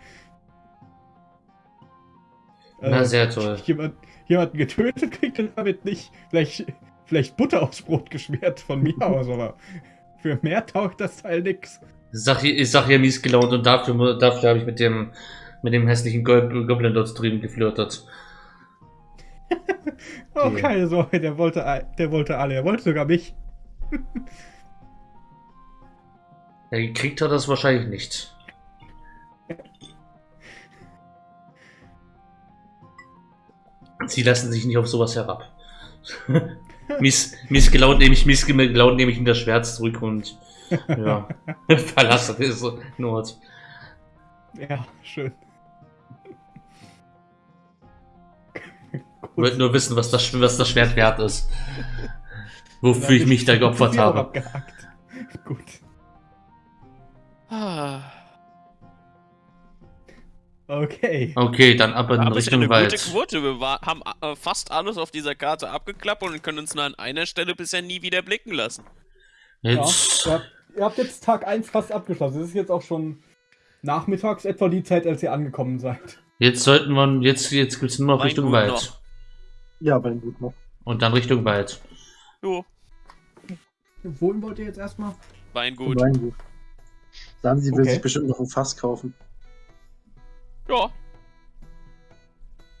Na, Äh, sehr toll. Jemand, jemanden getötet kriegt er damit nicht. Vielleicht, vielleicht Butter aufs Brot geschmiert von mir [LAUGHS] aus, aber für mehr taugt das Teil nix. Ich sag, hier- ich sag hier mies gelaunt und dafür, dafür habe ich mit dem, mit dem hässlichen Gob- Goblin dort drüben geflirtet. [LAUGHS] Oh, Okay. keine Sorge, der wollte, der wollte alle. Er wollte sogar mich. [LAUGHS] Ja, gekriegt hat es wahrscheinlich nicht. Sie lassen sich nicht auf sowas herab. [LAUGHS] mies, mies gelaunt nehme ich, mies gelaunt nehme ich ihm das Schwert zurück und ja, verlasse den Ort. Ja, schön. Ich wollte nur wissen, was das, was das Schwert wert ist. Wofür ich mich da geopfert habe. abgehakt. [LAUGHS] Gut. Ah, Okay. Okay, dann ab in ja Richtung eine Wald. gute Quote. Wir war, haben äh, fast alles auf dieser Karte abgeklappt und können uns nur an einer Stelle bisher nie wieder blicken lassen. Ja, Jetzt, ihr, habt, ihr habt jetzt Tag 1 fast abgeschlossen. Es ist jetzt auch schon nachmittags etwa die Zeit, als ihr angekommen seid. jetzt sollten wir, jetzt, jetzt geht's nur noch Mein Richtung Gut Wald. noch. Ja, bei dem gut noch. Und dann Richtung Wald. Jo, Wohin wollt ihr jetzt erstmal? Weingut. Weingut. Sagen sie will Okay. sich bestimmt noch ein Fass kaufen. Ja,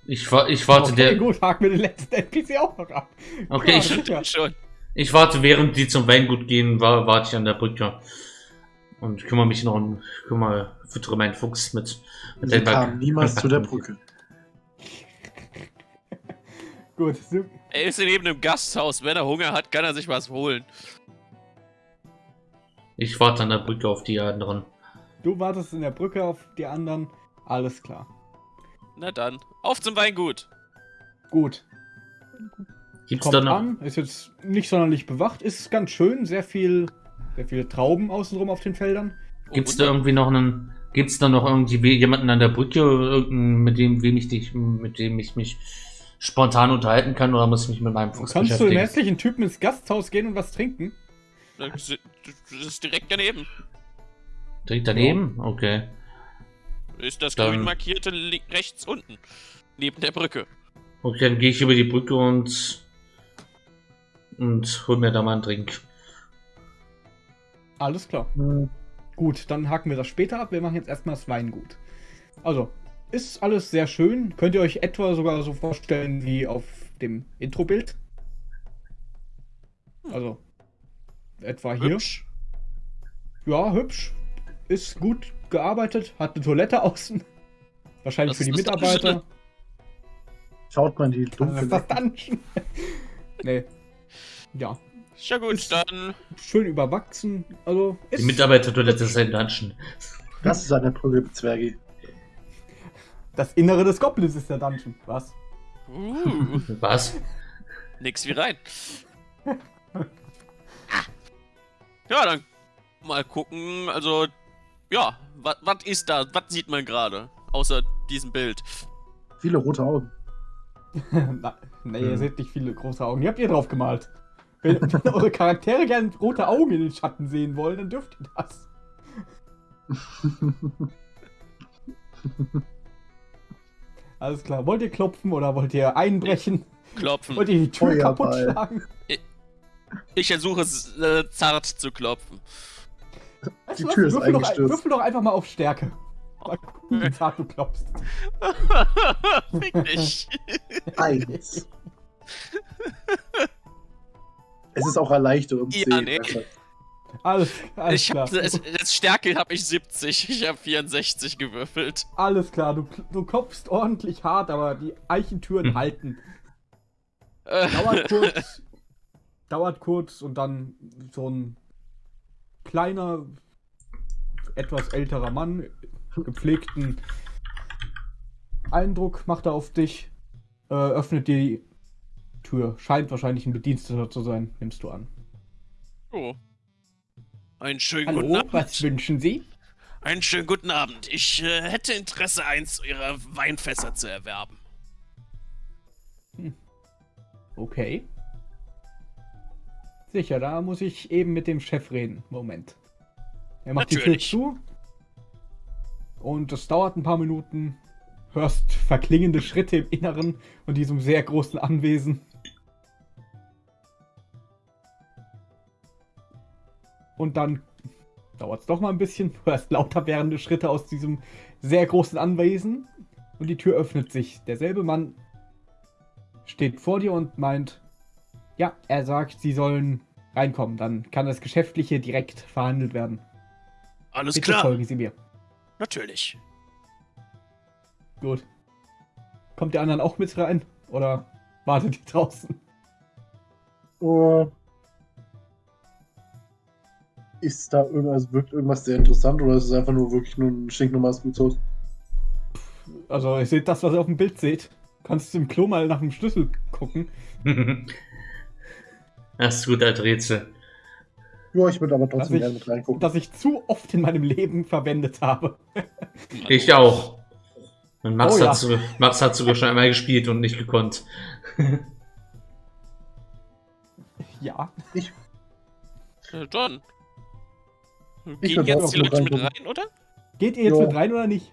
Ich, wa- ich warte okay, der, gut, haken wir den letzten NPC auch noch ab. okay, Ja, ich, sicher. schon. ich warte, während die zum Weingut gehen, wa- warte ich an der Brücke. Und kümmere mich noch um, kümmere, füttere meinen Fuchs mit, mit Sie den kamen niemals zu der Brücke. [LAUGHS] Gut, Er ist neben einem Gasthaus. Wenn er Hunger hat, kann er sich was holen. Ich warte an der Brücke auf die anderen. du wartest in der Brücke auf die anderen. Alles klar. Na dann, auf zum Weingut. Gut. Gibt's da Kommt noch? an, ist jetzt nicht sonderlich bewacht, ist ganz schön, sehr viel, sehr viele Trauben außenrum auf den Feldern. Oh, Gibt's da irgendwie noch einen. Gibt's da noch irgendwie jemanden an der Brücke, mit dem, wem ich dich, mit dem ich mich spontan unterhalten kann, oder muss ich mich mit meinem Du Fuchs kannst zu dem beschäftigen? hässlichen Typen ins Gasthaus gehen und was trinken. Das ist direkt daneben. Direkt daneben? Okay. Ist das Dann- grün markierte rechts unten. Neben der Brücke. Okay, dann gehe ich über die Brücke und. und hol mir da mal einen Drink. Alles klar. Hm, Gut, dann haken wir das später ab. Wir machen jetzt erstmal das Weingut. Also, ist alles sehr schön. Könnt ihr euch etwa sogar so vorstellen wie auf dem Introbild? Also, etwa hier. Hübsch. Ja, hübsch. Ist gut gearbeitet. Hat eine Toilette [LAUGHS] außen. Wahrscheinlich Das für die ist Mitarbeiter. Dungeon. Schaut man die dunkle ist das Dungeon. nee. Ja, Ist ja gut, dann. schön überwachsen. Also, Die ist Mitarbeitertoilette ist ein Dungeon. Das ist eine Brücke, Zwergi. Das Innere des Goblins ist der Dungeon. Was? Uh, Was? nix wie rein. Ja, dann mal gucken. Also, ja, was ist da? Was sieht man gerade? Außer diesem Bild. Viele rote Augen. [LAUGHS] Na, nee, ihr Hm. seht nicht viele große Augen. Die habt ihr drauf gemalt. Wenn, [LAUGHS] wenn eure Charaktere gerne rote Augen in den Schatten sehen wollen, dann dürft ihr das. [LAUGHS] Alles klar. Wollt ihr klopfen oder wollt ihr einbrechen? Klopfen. Wollt ihr die Tür Feuerball. kaputt schlagen? Ich versuche es äh, zart zu klopfen. Weißt Die du was? Tür ist würfel, doch, eingestürzt. würfel doch einfach mal auf Stärke. Mal gucken, wie zart du klopfst. [LAUGHS] Fick dich. Eins. es ist auch erleichtert um Ja, 10. nee. besser. Alles, alles Ich klar. hab, das, das Stärke habe ich 70. Ich habe 64 gewürfelt. Alles klar. Du, du klopfst ordentlich hart, aber die Eichentüren Hm. halten. Äh, Dauert [LAUGHS] kurz. dauert kurz und dann so ein kleiner, etwas älterer Mann, gepflegten Eindruck macht er auf dich, äh, öffnet dir die Tür. Scheint wahrscheinlich ein Bediensteter zu sein, nimmst du an. oh. Einen schönen guten Hallo, Abend. was wünschen Sie? Einen schönen guten Abend. Ich äh, hätte Interesse, eins Ihrer Weinfässer zu erwerben. Okay. Sicher, da muss ich eben mit dem Chef reden. Moment. Er macht Natürlich. die Tür zu. Und es dauert ein paar Minuten. Hörst verklingende Schritte im Inneren und diesem sehr großen Anwesen. Und dann dauert es doch mal ein bisschen. [LAUGHS] Du hörst lauter werdende Schritte aus diesem sehr großen Anwesen. Und die Tür öffnet sich. Derselbe Mann steht vor dir und meint, ja, er sagt, sie sollen reinkommen. Dann kann das Geschäftliche direkt verhandelt werden. Alles Bitte klar. folgen Sie mir. Natürlich. Gut. Kommt der anderen auch mit rein? Oder wartet die draußen? Oh. Ist da irgendwas, wirkt irgendwas sehr interessant oder ist es einfach nur wirklich nur ein stinknormales Gutshaus? Also, ihr seht das, was ihr auf dem Bild seht. Kannst du im Klo mal nach dem Schlüssel gucken. [LAUGHS] das ist gut als Rätsel. Ja, ich würde aber trotzdem Dass ich- gerne mit reingucken. Das ich zu oft in meinem Leben verwendet habe. [LAUGHS] Ich auch. Und Max, Oh ja. hat sogar, Max hat sogar schon einmal gespielt und nicht gekonnt. Ja. Äh, John. Ich Gehen jetzt die mit Leute mit rein, oder? Geht ihr jetzt Ja. mit rein oder nicht?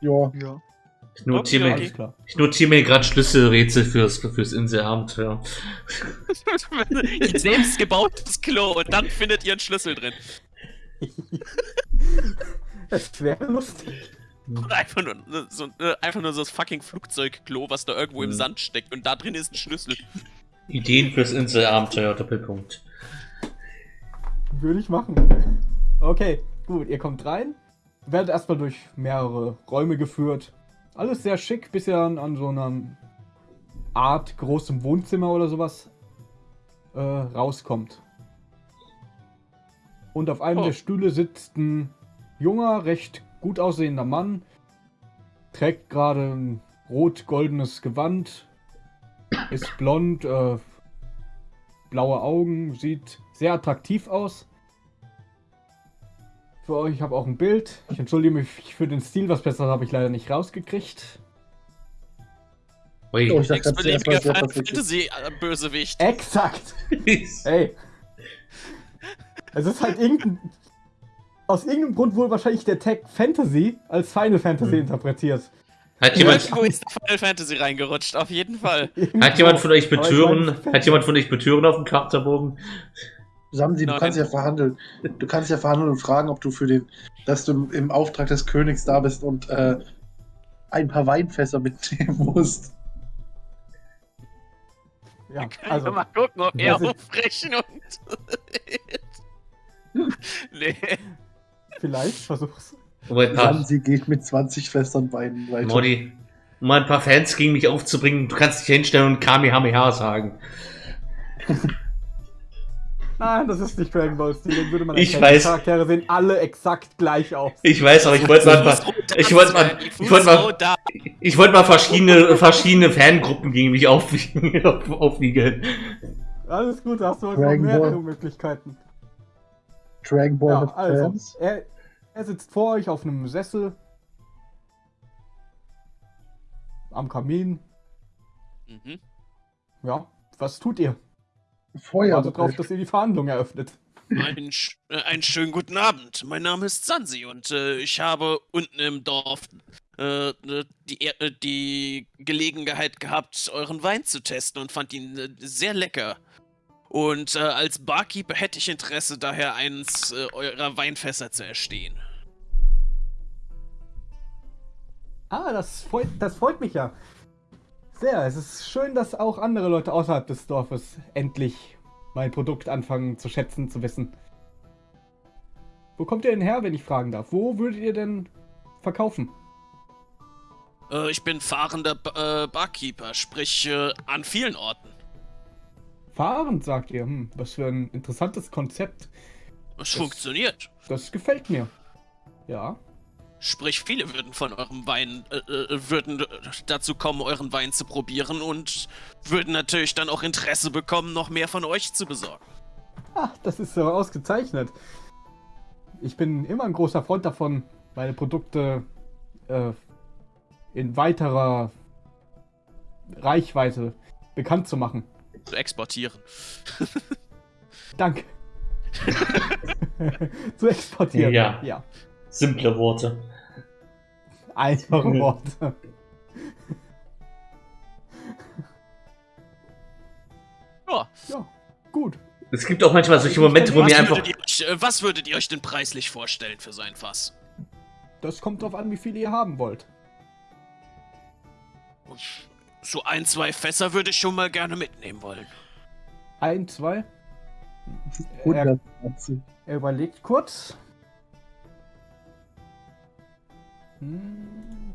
Ja, Ja. Ich notiere Okay, mir, klar. ich notiere mir gerade Schlüsselrätsel fürs, fürs Inselabenteuer. [LAUGHS] Ihr selbst gebautes Klo und dann findet ihr einen Schlüssel drin. [LAUGHS] Es wäre lustig. Und einfach nur so, äh, einfach nur so das fucking Flugzeugklo, was da irgendwo im Mhm. Sand steckt und da drin ist ein Schlüssel. Ideen fürs Inselabenteuer, Doppelpunkt. Würde ich machen. Okay, gut, ihr kommt rein. Werdet erstmal durch mehrere Räume geführt. Alles sehr schick, bis ihr dann an so einem Art großem Wohnzimmer oder sowas äh, rauskommt. Und auf einem Oh. der Stühle sitzt ein junger, recht gut aussehender Mann, trägt gerade ein rot-goldenes Gewand, ist blond, äh, blaue Augen, sieht sehr attraktiv aus. Für euch, ich habe auch ein Bild. Ich entschuldige mich für den Stil, was besser habe ich leider nicht rausgekriegt. Ui. Oh, ich dachte, perfekt. Fantasy-Bösewicht. Exakt! Ey! Es ist halt irgendein. Aus irgendeinem Grund wohl wahrscheinlich der Tag Fantasy als Final Fantasy Hm. interpretiert. Hat jemand, Irgendwo ist Final Fantasy reingerutscht, auf jeden Fall. hat jemand von euch Betören, hat jemand von euch Betören auf dem Charakterbogen? Samsi, du Nein. kannst ja verhandeln. Du kannst ja verhandeln und fragen, ob du für den, dass du im- Auftrag des Königs da bist und äh, ein paar Weinfässer mitnehmen musst. Ja, Kann also, ich mal gucken, ob er aufbrechen und. [LAUGHS] nee. vielleicht versuch's. Samsi geht mit 20 Fässern Wein weiter. Modi, um mal ein paar Fans gegen mich aufzubringen, du kannst dich hinstellen und Kamehameha sagen. [LAUGHS] Nein, das ist nicht Dragon Ball Stil, den würde man Ich weiß. Die Charaktere sehen alle exakt gleich aus. Ich weiß, aber ich wollte mal, paar- ich wollte mal, ich wollte mal, ich wollte mal verschiedene, verschiedene Fangruppen gegen mich aufwiegen, auf, [LAUGHS] aufwiegeln. Alles gut, da hast du heute mehrere Ball. Möglichkeiten. Dragon Ball Ja, also, Fans. er, er sitzt vor euch auf einem Sessel. Am Kamin. Mhm. Ja, was tut ihr? Feuer. Wartet drauf, dass ihr die Verhandlung eröffnet. Einen, sch- äh, einen schönen guten Abend. Mein Name ist Sansi und äh, ich habe unten im Dorf äh, äh, die, Ehr- äh, die Gelegenheit gehabt, euren Wein zu testen und fand ihn äh, sehr lecker. Und äh, als Barkeeper hätte ich Interesse, daher eins äh, eurer Weinfässer zu erstehen. Ah, das freut, das freut mich ja. Sehr. Es ist schön, dass auch andere Leute außerhalb des Dorfes endlich mein Produkt anfangen zu schätzen, zu wissen. Wo kommt ihr denn her, wenn ich fragen darf? Wo würdet ihr denn verkaufen? Äh, ich bin fahrender ba äh, Barkeeper, sprich äh, an vielen Orten. Fahrend, sagt ihr. Hm, was für ein interessantes Konzept. Es funktioniert. Das gefällt mir. Ja. Sprich, viele würden von eurem Wein, äh, äh, würden dazu kommen, euren Wein zu probieren und würden natürlich dann auch Interesse bekommen, noch mehr von euch zu besorgen. Ah, das ist so ausgezeichnet. Ich bin immer ein großer Freund davon, meine Produkte äh, in weiterer Reichweite bekannt zu machen. Zu exportieren. [LAUGHS] Danke. [LAUGHS] [LAUGHS] zu exportieren. Ja. ja. Simple Worte. Einfache. Worte. Ja. Ja, gut. Es gibt auch manchmal solche Momente, wo Was mir einfach. euch, äh, was würdet ihr euch denn preislich vorstellen für so ein Fass? Das kommt drauf an, wie viel ihr haben wollt. So ein, zwei Fässer würde ich schon mal gerne mitnehmen wollen. Ein, zwei. Er, 120. er überlegt kurz. Hm.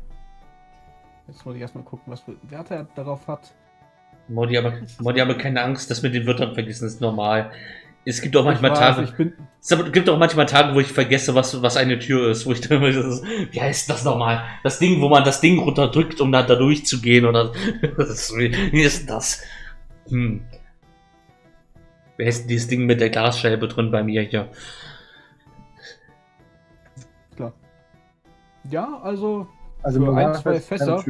Jetzt muss ich erstmal gucken, was für Werte er darauf hat. Modi, aber, Modi, aber keine Angst, das mit den Wörtern vergessen ist normal. Es gibt auch manchmal weiß, Tage. bin, Es gibt auch manchmal Tage, wo ich vergesse, was, was eine Tür ist, wo ich dann ist, wie heißt das nochmal? Das Ding, wo man das Ding runterdrückt, um da, da durchzugehen oder [LAUGHS] ist, wie, ist das? Hm. Wie heißt denn dieses Ding mit der Glasscheibe drin bei mir hier? Ja, also Also Für ein, zwei keine Fässer?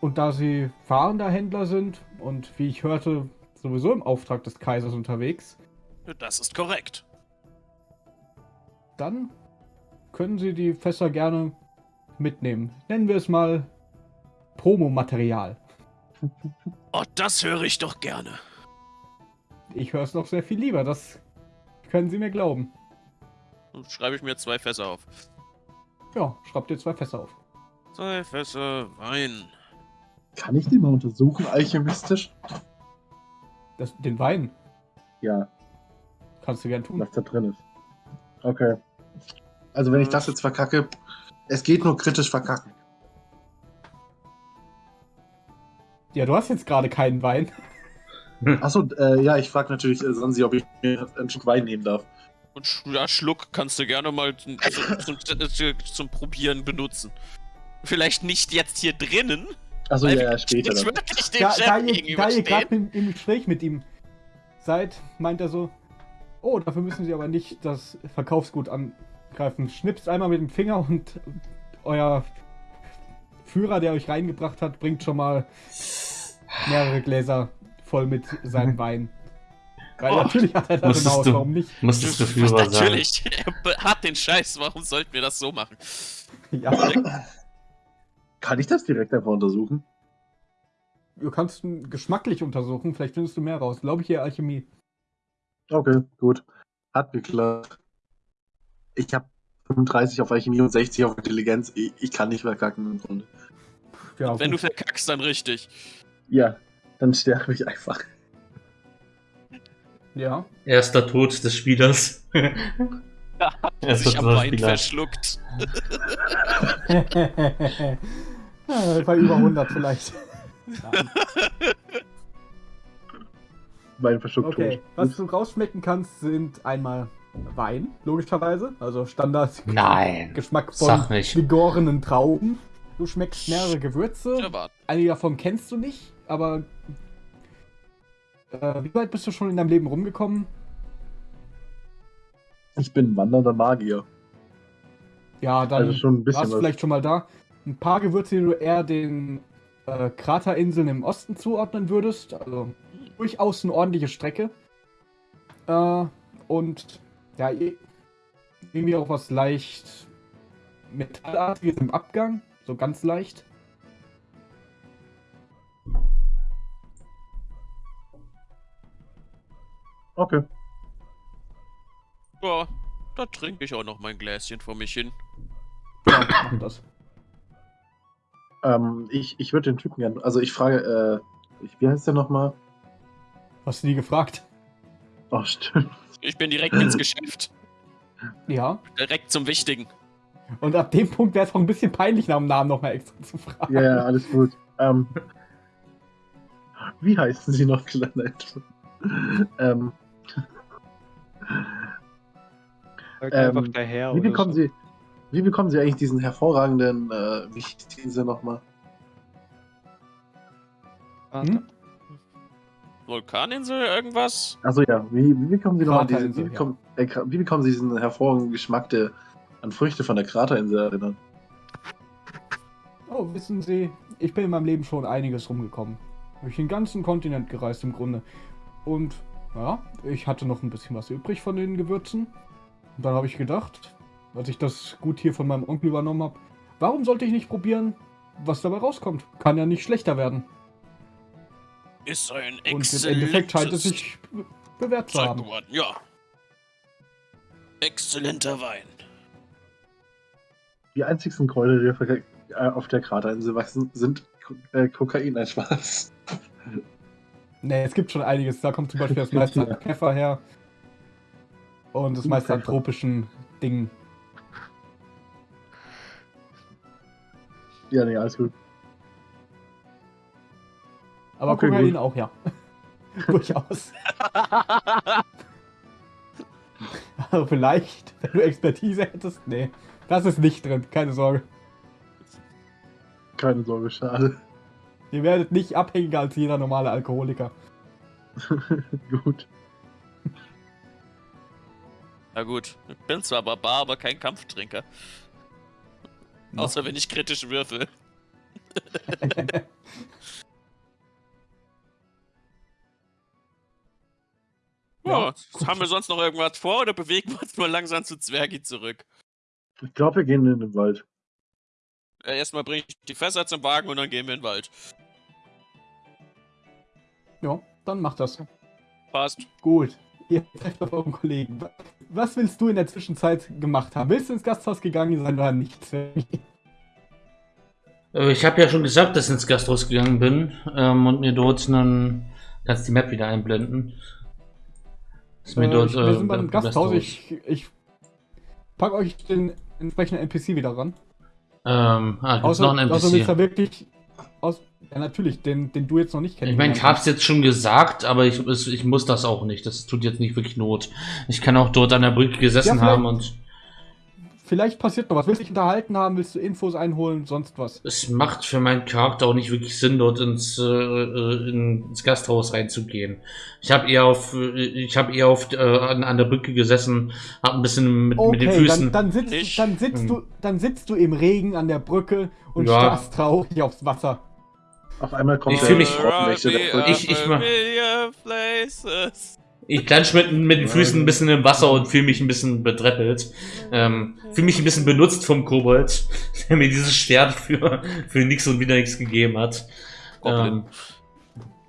Und da sie fahrender Händler sind und wie ich hörte, sowieso im Auftrag des Kaisers unterwegs, Das ist korrekt. dann können sie die Fässer gerne mitnehmen. Nennen wir es mal Promomaterial. [LAUGHS] Oh, das höre ich doch gerne. Ich höre es noch sehr viel lieber, das können Sie mir glauben. Dann schreibe ich mir zwei Fässer auf. Ja, schreibt dir zwei Fässer auf. Zwei Fässer Wein. Kann ich die mal untersuchen, alchemistisch? Das, den Wein Ja, kannst du gern tun. was da drin ist. Okay. Also wenn ich das jetzt verkacke, es geht nur kritisch verkacken. Ja, du hast jetzt gerade keinen Wein. Achso, äh, ja, ich frage natürlich äh, Sansi, ob ich mir einen Schluck Wein nehmen darf. Und sch- ja, Schluck kannst du gerne mal zum, zum, zum, zum Probieren benutzen. Vielleicht nicht jetzt hier drinnen. Achso, ja, ja, später dann. wirklich dem Da, Chef da ihr, da ihr gerade im, im Gespräch mit ihm seid, meint er so, oh, dafür müssen Sie aber nicht das Verkaufsgut angreifen. Schnipst einmal mit dem Finger und euer Führer, der euch reingebracht hat, bringt schon mal mehrere Gläser voll mit seinem [LAUGHS] Wein. Weil Oh, natürlich hat er das musstest hinaus, du- warum nicht? Musstest du Führer sein. Natürlich, [LAUGHS] er hat den Scheiß, warum sollten wir das so machen? Ja, Kann ich das direkt einfach untersuchen? du kannst ihn geschmacklich untersuchen, vielleicht findest du mehr raus. Glaube ich hier Alchemie. Okay, gut. Hat geklappt. Ich habe 35 auf Alchemie und 60 auf Intelligenz. Ich, ich kann nicht mehr kacken im Grunde. Ja, Wenn du gut. verkackst, dann richtig. Ja, dann sterbe ich einfach. Ja. Erster Tod des Spielers. [LAUGHS] Erster Sich am Tod des Wein Spielers. verschluckt. ja, [LAUGHS] bei über 100 vielleicht. Nein. Mein Verschluck Okay, tot. was du rausschmecken kannst, sind einmal Wein, logischerweise. Also Standard Nein. Geschmack von gegorenen Trauben. Du schmeckst mehrere Gewürze. Ja. Einige davon kennst du nicht, aber äh, wie weit bist du schon in deinem Leben rumgekommen? Ich bin wandernder Magier. Ja, dann Also schon ein bisschen warst du vielleicht schon mal da. Ein paar Gewürze, die du eher den äh, Kraterinseln im Osten zuordnen würdest. Also durchaus eine ordentliche Strecke. Äh, und ja, irgendwie auch was leicht Metallartiges im Abgang. So ganz leicht. Okay. Ja, da trinke ich auch noch mein Gläschen vor mich hin. Ja, mach das. Ähm, ich ich würde den Typen gerne. Also ich frage, äh, ich, wie heißt der nochmal? Hast du die gefragt? Oh, stimmt. Ich bin direkt ins Geschäft. Ja. Direkt zum Wichtigen. Und ab dem Punkt wäre es auch ein bisschen peinlich, nach dem Namen nochmal extra zu fragen. Ja, ja, alles gut. Ähm, wie heißen Sie noch, Planet? ähm, Sag Ähm, einfach daher. wie bekommen so. Sie, wie bekommen Sie eigentlich diesen hervorragenden, äh, wie hieß nochmal? Hm? Vulkaninsel, irgendwas? Achso ja, wie, wie bekommen Sie nochmal diesen, wie bekommen, äh, Kra- wie bekommen Sie diesen hervorragenden Geschmack, der an Früchte von der Kraterinsel erinnert? Oh, wissen Sie, ich bin in meinem Leben schon einiges rumgekommen. Durch den ganzen Kontinent gereist im Grunde. Und ja, ich hatte noch ein bisschen was übrig von den Gewürzen. Und dann habe ich gedacht, als ich das Gut hier von meinem Onkel übernommen habe, warum sollte ich nicht probieren, was dabei rauskommt? Kann ja nicht schlechter werden. Ist ein Und im Endeffekt scheint es exzellentes sich be- bewährt zu haben. geworden, ja. Exzellenter Wein. Die einzigsten Kräuter, die auf der, auf der Kraterinsel wachsen, sind äh, Kokain, ein Spaß. Nee, es gibt schon einiges. Da kommt zum Beispiel das meiste an Pfeffer her. Und das meiste an tropischen Dingen. Ja, nee, alles gut. Aber Okay, Kokain gut. auch, ja. [LAUGHS] Durchaus. [LAUGHS] Also vielleicht, wenn du Expertise hättest. Nee, das ist nicht drin, keine Sorge. Keine Sorge, schade. Ihr werdet nicht abhängiger als jeder normale Alkoholiker. [LAUGHS] gut. Na gut, ich bin zwar Barbar, aber kein Kampftrinker. Außer wenn ich kritisch würfel. [LAUGHS] Ja, Ja, haben wir sonst noch irgendwas vor oder bewegen wir uns nur langsam zu Zwergi zurück? Ich glaube, wir gehen in den Wald. Erstmal bringe ich die Fässer zum Wagen und dann gehen wir in den Wald. Ja, dann macht das. Passt. Gut. Ihr trefft auf euren Kollegen. Was willst du in der Zwischenzeit gemacht haben? Willst du ins Gasthaus gegangen sein oder nicht? Äh, Ich habe ja schon gesagt, dass ich ins Gasthaus gegangen bin ähm, und mir dort einen. Kannst die Map wieder einblenden. Ist mir Äh, dort. ich, wir sind beim äh, Gasthaus. Ich, ich pack euch den entsprechenden NPC wieder ran. Ähm, ah, gibt's Außer, noch einen außer willst NPC? du wirklich aus. Ja, natürlich, den, den du jetzt noch nicht kennst. Ich meine, ich hab's jetzt schon gesagt, aber ich, es- ich muss das auch nicht. Das tut jetzt nicht wirklich Not. Ich kann auch dort an der Brücke gesessen Ja, haben und Vielleicht passiert noch was. Willst du dich unterhalten haben? Willst du Infos einholen? Sonst was? es macht für meinen Charakter auch nicht wirklich Sinn, dort ins, äh, äh, ins Gasthaus reinzugehen. Ich habe eher auf, äh, ich habe eher auf äh, an, an der Brücke gesessen, habe ein bisschen mit, mit den Okay, Füßen. dann, dann, sitzt, dann, sitzt Hm. du, dann sitzt du im Regen an der Brücke und Ja. starrst traurig aufs Wasser. Auf einmal kommt Ich der fühl mich-. Ich- ich mach-. Ich klatsch mit, mit den Füßen ein bisschen im Wasser und fühle mich ein bisschen bedreppelt. Ähm, fühle mich ein bisschen benutzt vom Kobold, [LAUGHS] der mir dieses Schwert für, für nix und wieder nichts gegeben hat. Goblin.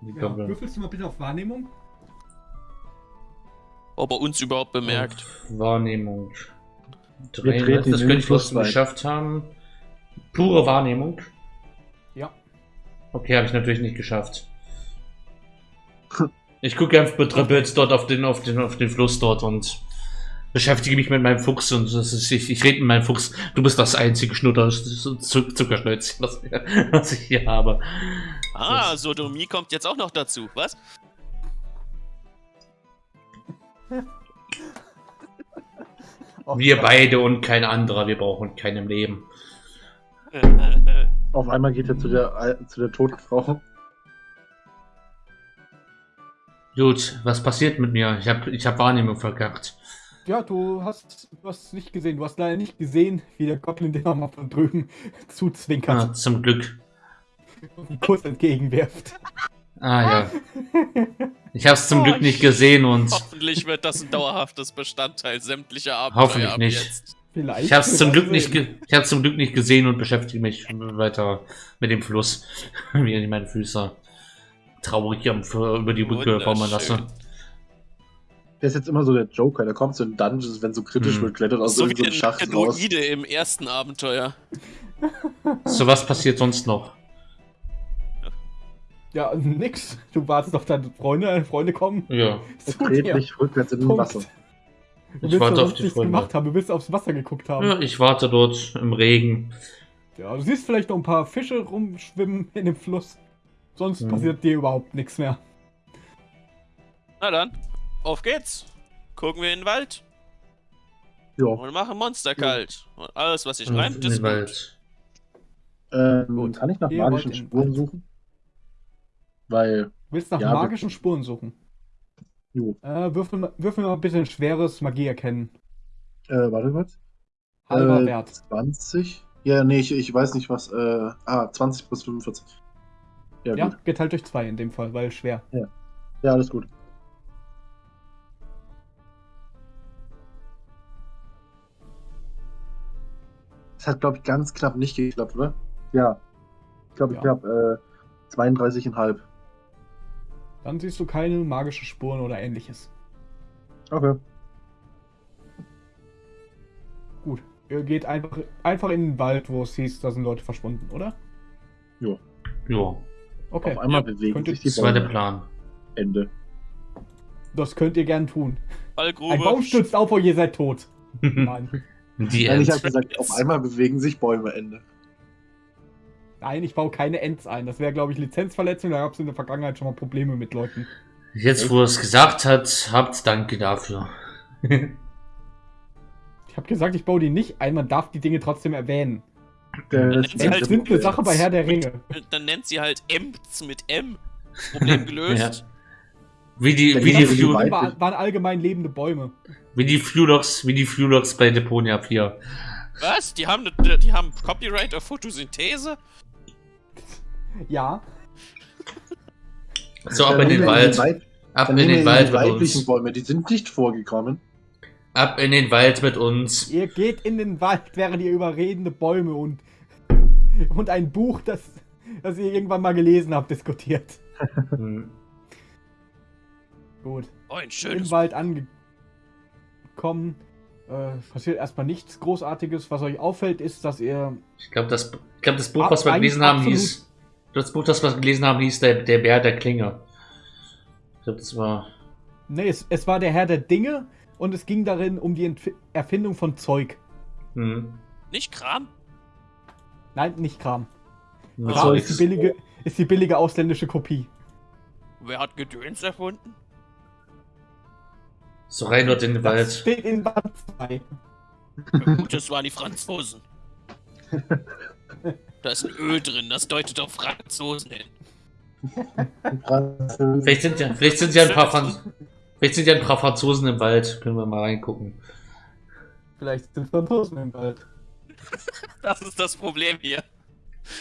Ähm, Goblin. würfelst du mal bitte auf Wahrnehmung? Ob er uns überhaupt bemerkt. Wahrnehmung. Wir Drei, treten das könnte ich rein. geschafft haben. Pure Wahrnehmung. Okay, habe ich natürlich nicht geschafft. Ich gucke einfach bedröppelt dort auf den, auf, den, auf den Fluss dort und beschäftige mich mit meinem Fuchs und das ist, ich, ich rede mit meinem Fuchs. Du bist das einzige Schnutter Zuck- Zuckerschnäuzchen, was, was ich hier habe. Ah, Sodomie kommt jetzt auch noch dazu. Was? [LAUGHS] Wir beide und kein anderer, wir brauchen keinem Leben. [LAUGHS] Auf einmal geht er zu der, zu der toten Frau. Gut, was passiert mit mir? Ich habe ich hab Wahrnehmung verkackt. Ja, du hast, du hast nicht gesehen. Du hast leider nicht gesehen, wie der Goblin dir mal von drüben [LAUGHS] zuzwinkert Ah, zum Glück. und einen Kuss entgegenwirft. Ah ja. Ich habe es zum Oh, Glück nicht gesehen und Hoffentlich wird das ein dauerhaftes Bestandteil sämtlicher Abenteuer Hoffentlich ab nicht. jetzt. Vielleicht. ich habe es zum Glück nicht, sehen. ich hab's zum Glück nicht gesehen und beschäftige mich weiter mit dem Fluss, [LAUGHS] wie ich meine Füße traurig am über die Brücke baumeln lasse. Der ist jetzt immer so der Joker. Der kommt zu den Dungeons, wenn so kritisch Hm. wird, klettert aus So so wie einem der Schacht raus. Druide im ersten Abenteuer. So was passiert sonst noch? Ja, nix. Du wartest auf deine Freunde, deine Freunde kommen. Ja, Zu [LAUGHS] dreht dich rückwärts in den. Wasser. Du ich willst warte auf die nichts Freunde. gemacht haben. Du willst aufs Wasser geguckt haben. ja, ich warte dort im Regen. Ja, du siehst vielleicht noch ein paar Fische rumschwimmen in dem Fluss. Sonst Mhm. passiert dir überhaupt nichts mehr. Na dann, auf geht's. Gucken wir in den Wald Ja. und machen Monster kalt. Und alles, was sich Und reimt, in ist. Wald. Ähm, Gut. kann ich nach magischen Spuren suchen? Weil, Du willst nach Ja, magischen Spuren suchen. Jo. Äh, würfel, mal- würfel mal bitte ein schweres Magie erkennen. Äh, warte kurz. Halber äh, Wert. 20? Ja, nee, ich, ich weiß nicht was. Äh, ah, 20 plus 45. Ja, Ja, geteilt durch zwei in dem Fall, weil schwer. Ja, alles gut. Das hat, glaube ich, ganz knapp nicht geklappt, oder? Ja. Ich glaube, ich Ja. habe äh, 32,5. Dann siehst du keine magischen Spuren oder ähnliches. Okay. Gut. Ihr geht einfach, einfach in den Wald, wo es hieß, da sind Leute verschwunden, oder? Ja, Okay. Auf einmal Ja, bewegen sich die das war der Bäume. Plan. Ende. Das könnt ihr gern tun. Fallgrube. Ein Baum stürzt auf und ihr seid tot. [LAUGHS] Nein. Die Nein, ich habe gesagt, auf einmal bewegen sich Bäume. Ende. Nein, ich baue keine Ends ein. Das wäre, glaube ich, Lizenzverletzung. Da gab es in der Vergangenheit schon mal Probleme mit Leuten. Jetzt, wo er es gesagt hat, habt danke dafür. [LAUGHS] Ich habe gesagt, ich baue die nicht ein. Man darf die Dinge trotzdem erwähnen. Das nennt sie halt eine Sache bei Herr der Ringe. Dann nennt sie halt Emts mit M. Problem [LAUGHS] gelöst. Wie die, Ja, wie die die, die waren, waren allgemein lebende Bäume. wie die Flulox, wie die Flulox bei Deponia 4. Was? Die haben, die haben Copyright auf Photosynthese? Ja. So, ab in den Wald. Ab in den Wald die mit weiblichen uns. Bäume, die sind nicht vorgekommen. Ab in den Wald mit uns. Ihr geht in den Wald, während ihr über redende Bäume und, und ein Buch, das, das ihr irgendwann mal gelesen habt, diskutiert. Hm. [LAUGHS] Gut. Oh, ein Im schönes. Wald angekommen. Äh, passiert erstmal nichts Großartiges. Was euch auffällt, ist, dass ihr. Ich glaube, das, ich glaub, das Buch, was wir gelesen haben, absolut- hieß. Das Buch, das wir gelesen haben, hieß Der, der Bär der Klinge. Ich glaube, das war. Nee, es, es war der Herr der Dinge und es ging darin um die Entf Erfindung von Zeug. Hm. Nicht Kram? Nein, nicht Kram. Was Ja, soll ist, die billige, ist die billige ausländische Kopie. Wer hat Gedöns erfunden? So rein dort in den Das Wald. steht in Band 2. Ja, Gut, das waren die Franzosen. [LAUGHS] Da ist ein Öl drin, das deutet auf Franzosen hin. [LAUGHS] Vielleicht sind ja, vielleicht sind ja ein paar Franz Vielleicht sind ja ein paar Franzosen im Wald. Können wir mal reingucken. Vielleicht sind Franzosen im Wald. [LAUGHS] Das ist das Problem hier.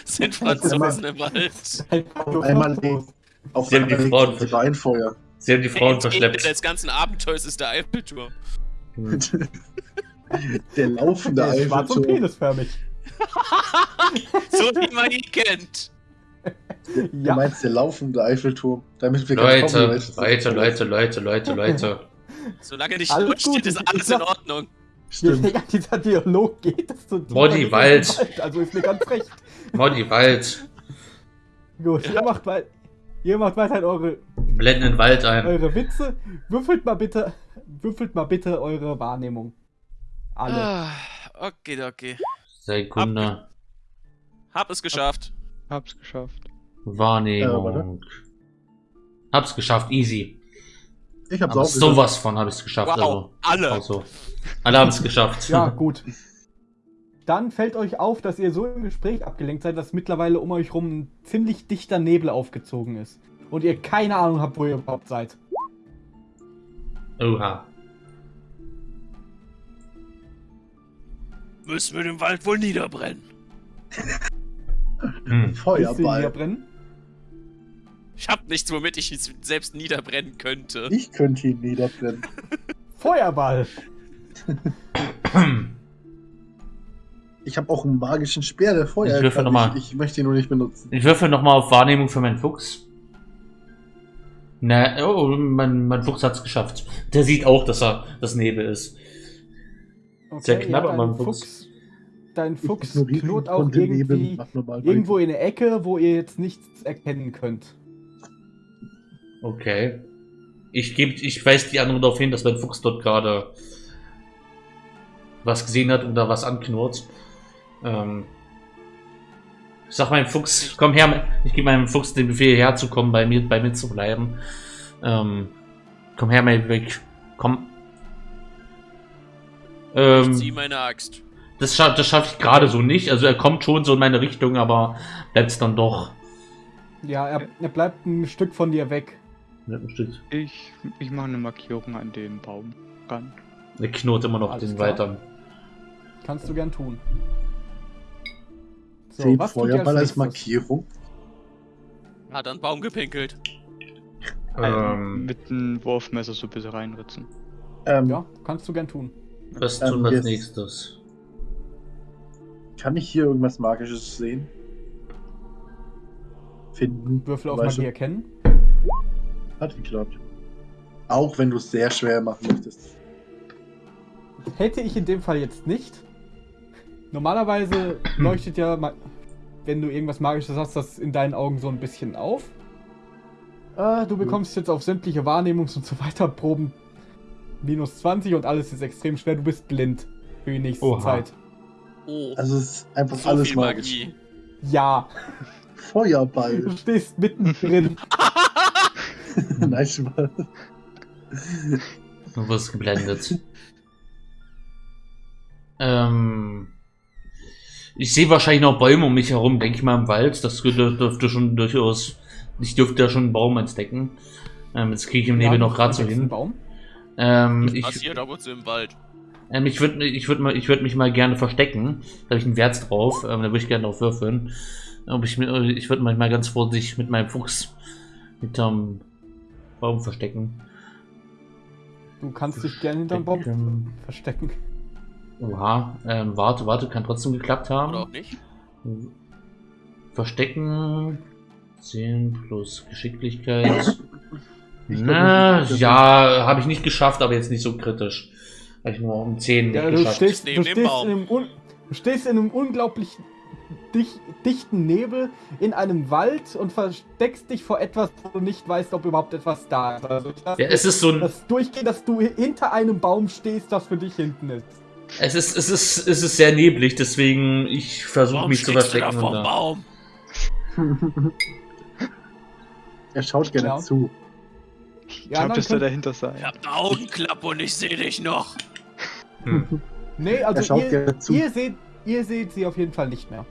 Sind Franzosen im Wald. Einmal auf Sie haben die einmal Frauen die Beinfeuer. Sie haben die Frauen verschleppt. des ganzen Abenteuers ist der Eiffelturm. Hm. [LAUGHS] Der laufende Der ist schwarz und Eiffelturm. penisförmig. [LAUGHS] So wie man ihn kennt. Du Ja. meinst der laufende Eiffelturm? Damit wir Leute, Copyrights- Leute, Leute, Leute, Leute, Leute. Solange nicht Alles tot steht, gut, ist alles in Ordnung. Je Stimmt. länger dieser Dialog geht, desto es Wald. Wald. Also ist mir ganz recht. Molly, Wald. Gut, ihr macht, ihr macht weiterhin eure, Blenden den Wald ein. eure Witze. Würfelt mal bitte, würfelt mal bitte eure Wahrnehmung. Alle. Ah, okay, okay. Sekunde. Hab es geschafft. Hab's geschafft. Wahrnehmung. Hab's geschafft, easy. Ich hab's Aber auch sowas von habe ich es geschafft. Wow, alle. Also, also. Alle haben es geschafft. Ja, [LAUGHS] gut. Dann fällt euch auf, dass ihr so im Gespräch abgelenkt seid, dass mittlerweile um euch rum ein ziemlich dichter Nebel aufgezogen ist. Und ihr keine Ahnung habt, wo ihr überhaupt seid. Oha. Müssen wir den Wald wohl niederbrennen. Hm. Ihn Feuerball. niederbrennen? Ich hab nichts, womit ich es selbst niederbrennen könnte. Ich könnte ihn niederbrennen. [LAUGHS] Feuerball! [CLEARS THROAT] Ich habe auch einen magischen Speer, der Feuer Ich würfel noch mal. Ich, ich möchte ihn nur nicht benutzen. Ich würfel nochmal auf Wahrnehmung für meinen Fuchs. Na, oh, mein, mein Fuchs hat's geschafft. Der sieht auch, dass er das Nebel ist. Sehr knapp, ja, aber ein Fuchs. Dein Fuchs knurrt auch irgendwie irgendwo in der Ecke, wo ihr jetzt nichts erkennen könnt. Okay. Ich geb, ich weise die anderen darauf hin, dass mein Fuchs dort gerade was gesehen hat und da was anknurrt. Ähm, ich sag meinem Fuchs, komm her, ich gebe meinem Fuchs den Befehl herzukommen, bei mir, bei mir zu bleiben. Ähm, komm her, mein weg. Komm. Ich Ähm, zieh meine Axt. das schaffe das schaff ich gerade so nicht. Also er kommt schon so in meine Richtung, aber bleibt dann doch. Ja, er, er bleibt ein Stück von dir weg. Ja, ein Stück. Ich, ich mache eine Markierung an dem Baum ran. Er knurrt immer noch Alles den klar. weiteren. Kannst du gern tun. So, Zählt was Feuerball als nächstes? Markierung? Hat an den Baum gepinkelt. Ähm, Mit einem Wurfmesser so ein bisschen reinritzen. Ähm, Ja, kannst du gern tun. Was Ähm, tun wir als nächstes? Kann ich hier irgendwas Magisches sehen? Finden? Würfel auf? Magie erkennen. Hat geklappt. Auch wenn du es sehr schwer machen möchtest. Hätte ich in dem Fall jetzt nicht. Normalerweise [CLEARS THROAT] leuchtet ja, wenn du irgendwas Magisches hast, das in deinen Augen so ein bisschen auf. Äh, du bekommst jetzt auf sämtliche Wahrnehmungs- und so weiter Proben minus 20 und alles ist extrem schwer. Du bist blind für die nächste Oha. Zeit. Oh, Also es ist einfach so alles viel magisch. Magie. Ja, Feuerball. du stehst mittendrin. [LAUGHS] Nein, Spaß. Du wirst geblendet. ähm, ich sehe wahrscheinlich noch Bäume um mich herum, denke ich mal im Wald. Das dür- dürfte schon durchaus. Ich dürfte ja schon einen Baum entdecken. Ähm, jetzt kriege ich im Nebel Ja, noch gerade so hin. Baum. Ähm, Das ich passiert ab und zu im Wald. ähm, ich würde ich würd mal, ich würd mich mal gerne verstecken. Da habe ich einen Wert drauf. Ähm, da würde ich gerne drauf würfeln. Ob ich, mir- ich würde mal ganz vorsichtig mit meinem Fuchs hinterm Baum verstecken. Du kannst dich gerne hinterm Baum Verstecken. verstecken. Oha, ähm, warte, warte, kann trotzdem geklappt haben. Oder auch nicht? Verstecken. 10 plus Geschicklichkeit. [COUGHS] Ich glaub Na, dass ja, habe ich nicht geschafft, aber jetzt nicht so kritisch. Habe ich nur um 10 Ja, nicht du geschafft. stehst, Neben du, dem stehst Baum. in einem un, du stehst in einem unglaublich dich, dichten Nebel in einem Wald und versteckst dich vor etwas, wo du nicht weißt, ob überhaupt etwas da ist. Also lass Ja, es ist so ein, das durchgehen, dass du hinter einem Baum stehst, das für dich hinten ist. es ist, es ist, es ist sehr neblig, deswegen ich versuche mich zu stehst du da verstecken. da- Baum? [LAUGHS] er schaut gerne Ja. zu. Ich Ja, dann dass der dahinter Ich sein. hab eine Augenklappe und ich sehe dich noch. Hm. Nee, er also ihr, ihr, seht, ihr seht sie auf jeden Fall nicht mehr.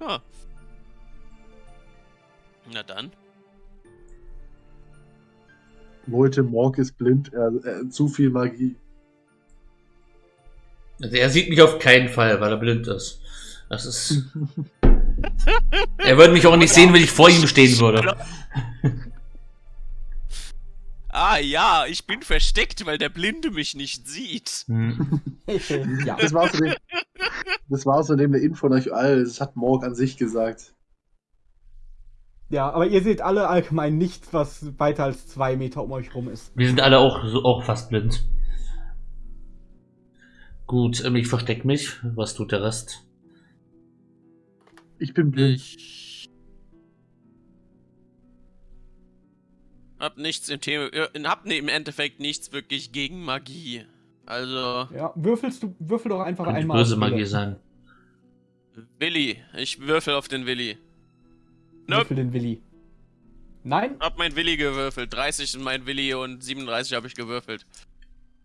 Ah. Na dann. Voldemort ist blind, er, er, zu viel Magie. Also er sieht mich auf keinen Fall, weil er blind ist. Das ist. [LAUGHS] er würde mich auch nicht sehen, wenn ich vor ihm stehen würde. Ah ja, ich bin versteckt, weil der Blinde mich nicht sieht. Hm. [LAUGHS] ja. Das war außerdem, das war außerdem eine Info an euch all. Das hat Morg an sich gesagt. ja, aber ihr seht alle allgemein nichts, was weiter als zwei Meter um euch rum ist. Wir sind alle auch, so, auch fast blind. Gut, ähm, ich versteck mich. Was tut der Rest? Ich bin blind. Ich hab nichts im Thema, äh, hab ne- im Endeffekt nichts wirklich gegen Magie. Also, Ja, würfelst du, würfel doch einfach einmal. böse. Magie sein. Willi, ich würfel auf den Willi. Nope. Würfel den Willi. Nein? Hab mein Willi gewürfelt. 30 ist mein Willi und 37 habe ich gewürfelt.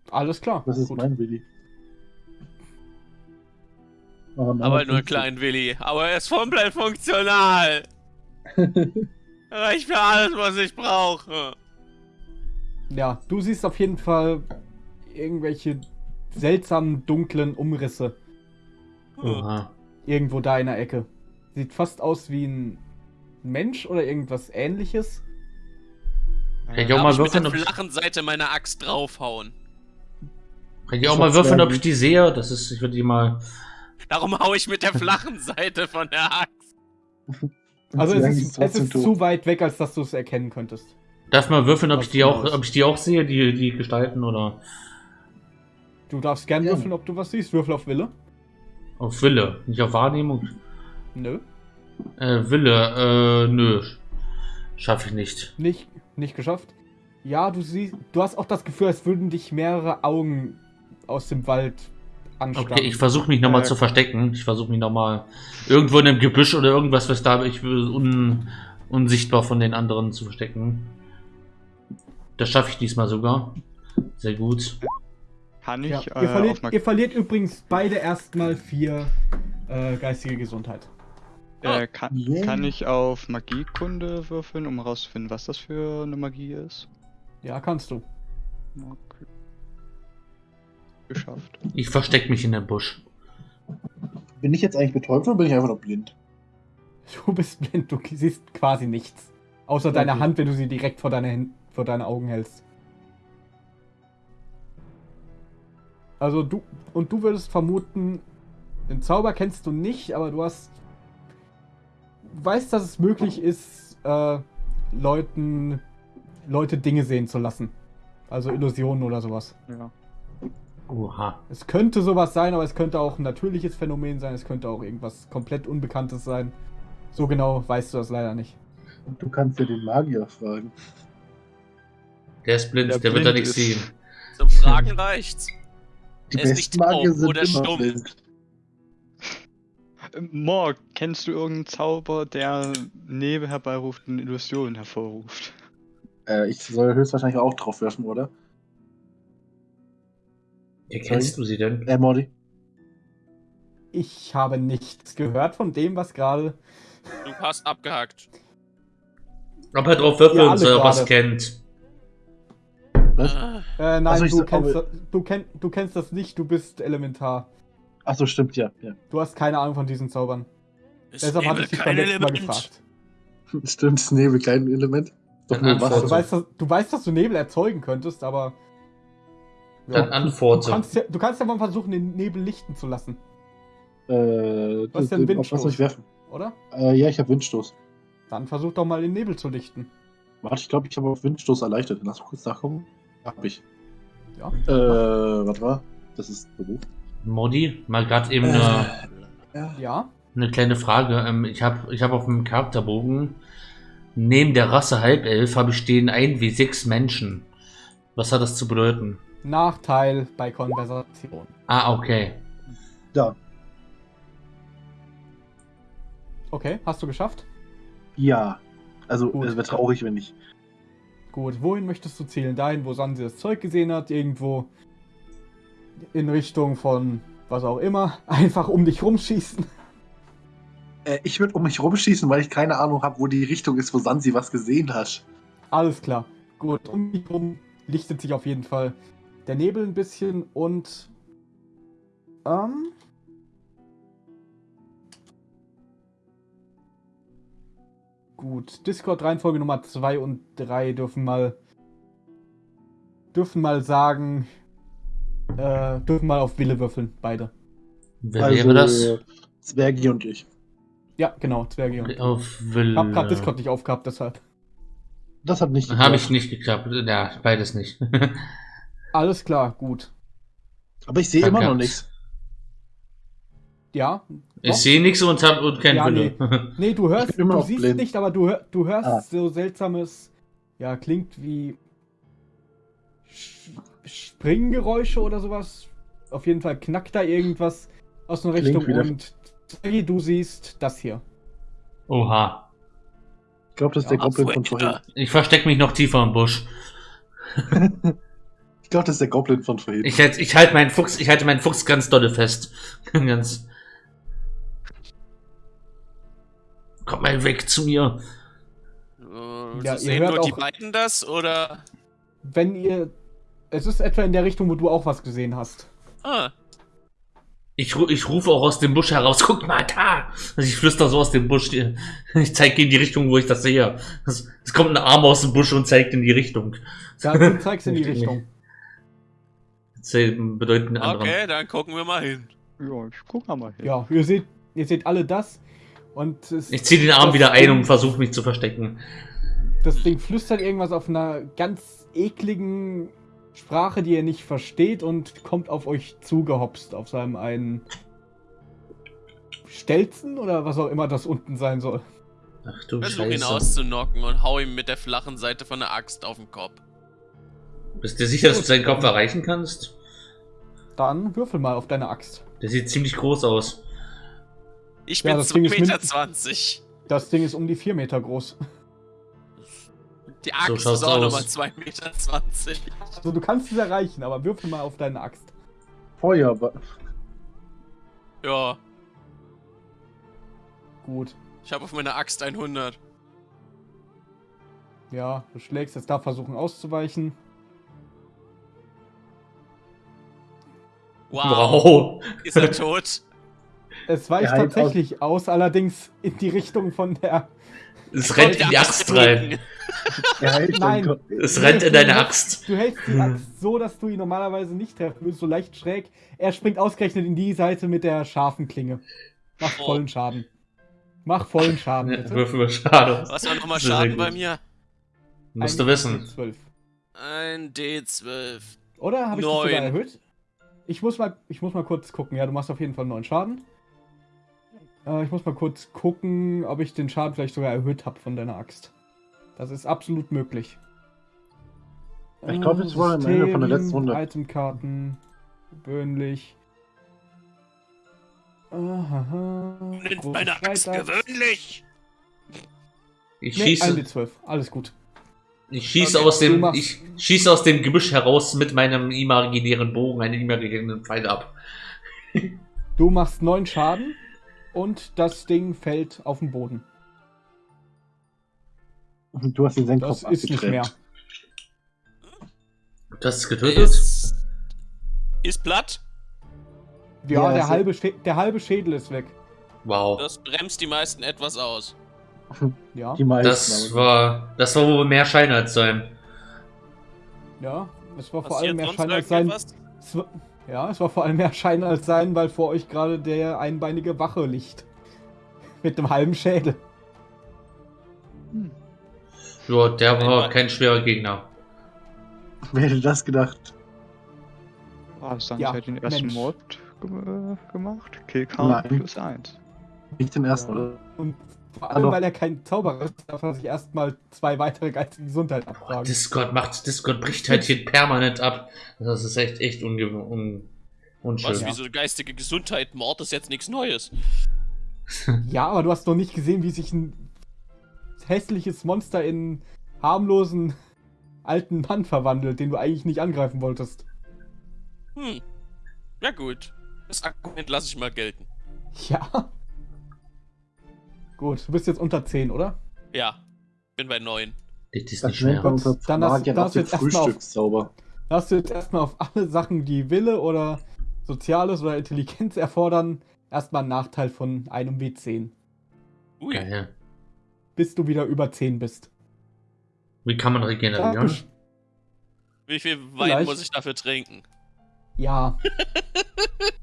Alles klar. Das ist Gut. mein Willi. Aber halt nur einen kleinen Willi. Aber er ist komplett funktional. [LAUGHS] Reicht für alles, was ich brauche. Ja, du siehst auf jeden Fall irgendwelche seltsamen dunklen Umrisse Oha. irgendwo da in der Ecke. Sieht fast aus wie ein Mensch oder irgendwas ähnliches. Kann ich auch mal ich mit würfeln, der ob ich, flachen Seite meiner Axt draufhauen. kann ich auch mal würfeln, ob ich die sehe? Das ist, ich würde die mal. Darum hau ich mit der [LAUGHS] flachen Seite von der Axt. Also es ist, es ist tot. zu weit weg, als dass du es erkennen könntest. Darf mal würfeln, ob Was ich die auch, ob ich die auch sehe, die, die Gestalten oder Du darfst gern Ja. würfeln, ob du was siehst. Würfel auf Wille. auf Wille, nicht auf Wahrnehmung. Nö. Äh, Wille, äh, nö. Schaffe ich nicht. Nicht, nicht geschafft. Ja, du siehst, du hast auch das Gefühl, als würden dich mehrere Augen aus dem Wald anstarren. Okay, ich versuche mich nochmal Äh, zu verstecken. Ich versuche mich nochmal irgendwo in einem Gebüsch oder irgendwas, was da ich will, un, unsichtbar von den anderen zu verstecken. Das schaffe ich diesmal sogar. Sehr gut. Kann ich ja, äh, ihr, verliert, auf Mag ihr verliert übrigens beide erstmal vier äh, geistige Gesundheit. äh, kann, Yeah. kann ich auf Magiekunde würfeln, um herauszufinden, was das für eine Magie ist? Ja, kannst du. Okay. Geschafft. Ich verstecke mich in dem Busch. Bin ich jetzt eigentlich betäubt oder bin ich einfach noch blind? Du bist blind, du siehst quasi nichts. Außer deiner Okay. Hand, wenn du sie direkt vor deine, vor deine Augen hältst. Also du, und du würdest vermuten, den Zauber kennst du nicht, aber du hast, weißt, dass es möglich ist, äh, Leuten, Leute Dinge sehen zu lassen. Also Illusionen oder sowas. Ja. Oha. Es könnte sowas sein, aber es könnte auch ein natürliches Phänomen sein, es könnte auch irgendwas komplett Unbekanntes sein. So genau weißt du das leider nicht. Und du kannst ja den Magier fragen. Der ist blind, Der der, wird da blind nichts sehen. Zum Fragen reicht's. Die Er ist besten nicht Magier sind oder immer stumm. blind. Ähm, Morg, kennst du irgendeinen Zauber, der Nebel herbeiruft und Illusionen hervorruft? Äh, ich soll höchstwahrscheinlich auch drauf werfen, oder? Erkennst du sie denn? Äh, Mordi. Ich habe nichts gehört von dem, was gerade. Du hast abgehakt. Ob er drauf würfeln er es gerade. kennt. Was? Äh, nein, Also du, so- kennst, das, du, kenn, du kennst das nicht, du bist elementar. Achso, stimmt, ja. ja. Du hast keine Ahnung von diesen Zaubern. ist Deshalb hatte ich dich beim letzten Mal Element? gefragt. [LAUGHS] Stimmt, das Nebel, kein Element. Doch nur. Wasser. Du weißt, dass, du weißt, dass du Nebel erzeugen könntest, aber. Dann Du antworte. kannst, ja, du kannst ja mal versuchen, den Nebel lichten zu lassen, Äh, Was das- denn auf was Windstoß? soll ich werfen? oder? Äh, ja, ich habe Windstoß. Dann versuch doch mal den Nebel zu lichten. Warte, ich glaube, ich habe auf Windstoß erleichtert. Lass mal kurz nachgucken. Hab ich. Ja. Äh, warte mal. Das ist Beruf. Modi, mal gerade eben Äh, eine, ja. Ja. eine kleine Frage. Ähm, ich habe ich hab auf dem Charakterbogen neben der Rasse Halbelf habe ich stehen 1W6 Menschen. Was hat das zu bedeuten? Nachteil bei Konversation. Ah, okay. Ja. Okay, hast du geschafft? Ja. Also, Gut. es wäre traurig, wenn nicht. Gut, wohin möchtest du zählen? Dahin, wo Sansi das Zeug gesehen hat? Irgendwo in Richtung von was auch immer? [LAUGHS] Einfach um dich rumschießen? Äh, ich würde um mich rumschießen, weil ich keine Ahnung habe, wo die Richtung ist, wo Sansi was gesehen hat. Alles klar. Gut, um dich rum lichtet sich auf jeden Fall der Nebel ein bisschen und. Ähm. Gut, Discord-Reihenfolge Nummer 2 und 3 dürfen mal. dürfen mal sagen. Äh, dürfen mal auf Wille würfeln, beide. Wer wäre das? Zwergi und ich. Ja, genau, Zwerge. und- Auf Ich Will. hab grad Discord nicht aufgehabt, deshalb. Das hat nicht Habe ich nicht geklappt. Ja, beides nicht. [LAUGHS] Alles klar, gut. Aber ich sehe immer noch nichts. Ja. Ich doch. sehe nichts und hab und kein Ja, Wille. Nee, du [LAUGHS] hörst, Ich du siehst blind. nicht, aber du, du hörst Ah. so seltsames, ja, klingt wie Sch- Springgeräusche oder sowas. Auf jeden Fall knackt da irgendwas aus einer Richtung wieder- und Zwergi, du siehst das hier. Oha. Ich glaube, das ist der Ach, Goblin von vorhin. ja. Ich verstecke mich noch tiefer im Busch. [LAUGHS] Ich glaube, das ist der Goblin von vorhin. Ich halte ich halt meinen Fuchs, ich halte meinen Fuchs ganz dolle fest. [LAUGHS] ganz. Komm mal weg zu mir. Äh, Ja, sehen hört nur die beiden das oder? Wenn ihr. Es ist etwa in der Richtung, wo du auch was gesehen hast. Ah, Ich, ich rufe auch aus dem Busch heraus, [LAUGHS] guck mal da! Also ich flüster so aus dem Busch. [LAUGHS] Ich zeige in die Richtung, wo ich das sehe. Es, kommt ein Arm aus dem Busch und zeigt in die Richtung. Ja, du zeigst in die. Richtung. Einen anderen. okay, dann gucken wir mal hin. Ja, ich guck mal hin. Ja, ihr seht, ihr seht alle das. Und es, Ich ziehe den Arm wieder ein und versuche mich zu verstecken. Das Ding flüstert irgendwas auf einer ganz ekligen Sprache, die ihr nicht versteht und kommt auf euch zugehopst auf seinem einen Stelzen oder was auch immer das unten sein soll. Ach du Versuch ihn Scheiße. auszunocken und hau ihm mit der flachen Seite von der Axt auf den Kopf. Bist du sicher, dass du seinen Kopf erreichen kannst? Dann würfel mal auf deine Axt. Der sieht ziemlich groß aus. Ich Ja, bin das 2,20 Ding ist Meter. min- 20. Das Ding ist um die 4 Meter groß. Die Axt schaut's ist auch nochmal 2,20 Meter. 20. Also du kannst es erreichen, aber würfel mal auf deine Axt. Feuer. Ja, Gut. ich habe auf meiner Axt 100. Ja, du schlägst jetzt da versuchen auszuweichen. Wow. Wow. Ist er [LAUGHS] tot? Es weicht heilt tatsächlich aus, allerdings in die Richtung von der. Es rennt in die Axt rein. [LAUGHS] Nein. Es rennt in deine Axt. Du hältst die Axt so, dass du ihn normalerweise nicht treffen würdest, so leicht schräg. Er springt ausgerechnet in die Seite mit der scharfen Klinge. Mach Oh. vollen Schaden. Mach vollen Schaden, bitte. Würfel mal schade. Was war nochmal Schaden bei mir? Musst Ein du wissen. 12. Ein D12. Oder habe ich das sogar erhöht? Ich muss, mal, ich muss mal kurz gucken. Ja, du machst auf jeden Fall neun Schaden. Äh, ich muss mal kurz gucken, ob ich den Schaden vielleicht sogar erhöht habe von deiner Axt. Das ist absolut möglich. Ich glaube, jetzt wollen wir am Ende von der letzten Runde. Itemkarten. Gewöhnlich. Nennt Große meine Axt gewöhnlich. Ich Nee, schieße, 1d12. Alles gut. Ich schieße Okay, aus dem, machst- ich schieße aus dem Gebüsch heraus mit meinem imaginären Bogen einen imaginären Pfeil ab. [LAUGHS] Du machst neun Schaden und das Ding fällt auf den Boden. Du hast ihn seinen Das ist nicht mehr. Das ist getötet? Ist, ist platt. Ja, Ja, der, halbe der halbe Schädel ist weg. Wow. Das bremst die meisten etwas aus. [LAUGHS] Ja, Die meisten. Das war, das war wohl mehr Schein als sein. ja. Es war vor allem mehr Schein als sein. war, ja, es war vor allem mehr Schein als sein, weil vor euch gerade der einbeinige Wache liegt. [LAUGHS] Mit einem halben Schädel. Ja, der war Ein- kein schwerer Gegner. Wer hätte das gedacht? Ah, Sans Ja, hat den ersten Mensch. Mord ge gemacht. Killcount plus 1. Nicht den ersten, Ja. oder? Und vor allem, Also- weil er kein Zauberer ist, darf er sich erstmal zwei weitere geistige Gesundheit abfragen. Discord macht, Discord bricht halt hier permanent ab. Das ist echt, echt unge un unschön. Was, Ja. wieso geistige Gesundheit? Mord ist jetzt nichts Neues. [LAUGHS] Ja, aber du hast noch nicht gesehen, wie sich ein hässliches Monster in harmlosen alten Mann verwandelt, den du eigentlich nicht angreifen wolltest. Hm. Ja gut. Das Argument lasse ich mal gelten. Ja. Gut, du bist jetzt unter 10, oder? Ja. Bin bei 9. Das ist nicht schwer. Dann hast- dann hast du jetzt erstmal auf- hast du jetzt erstmal auf alle Sachen, die Wille oder Soziales oder Intelligenz erfordern, erstmal einen Nachteil von einem W10, Ui. Geil. bis du wieder über 10 bist. Wie kann man regenerieren? Wie viel Wein Vielleicht. muss ich dafür trinken? Ja, [LAUGHS]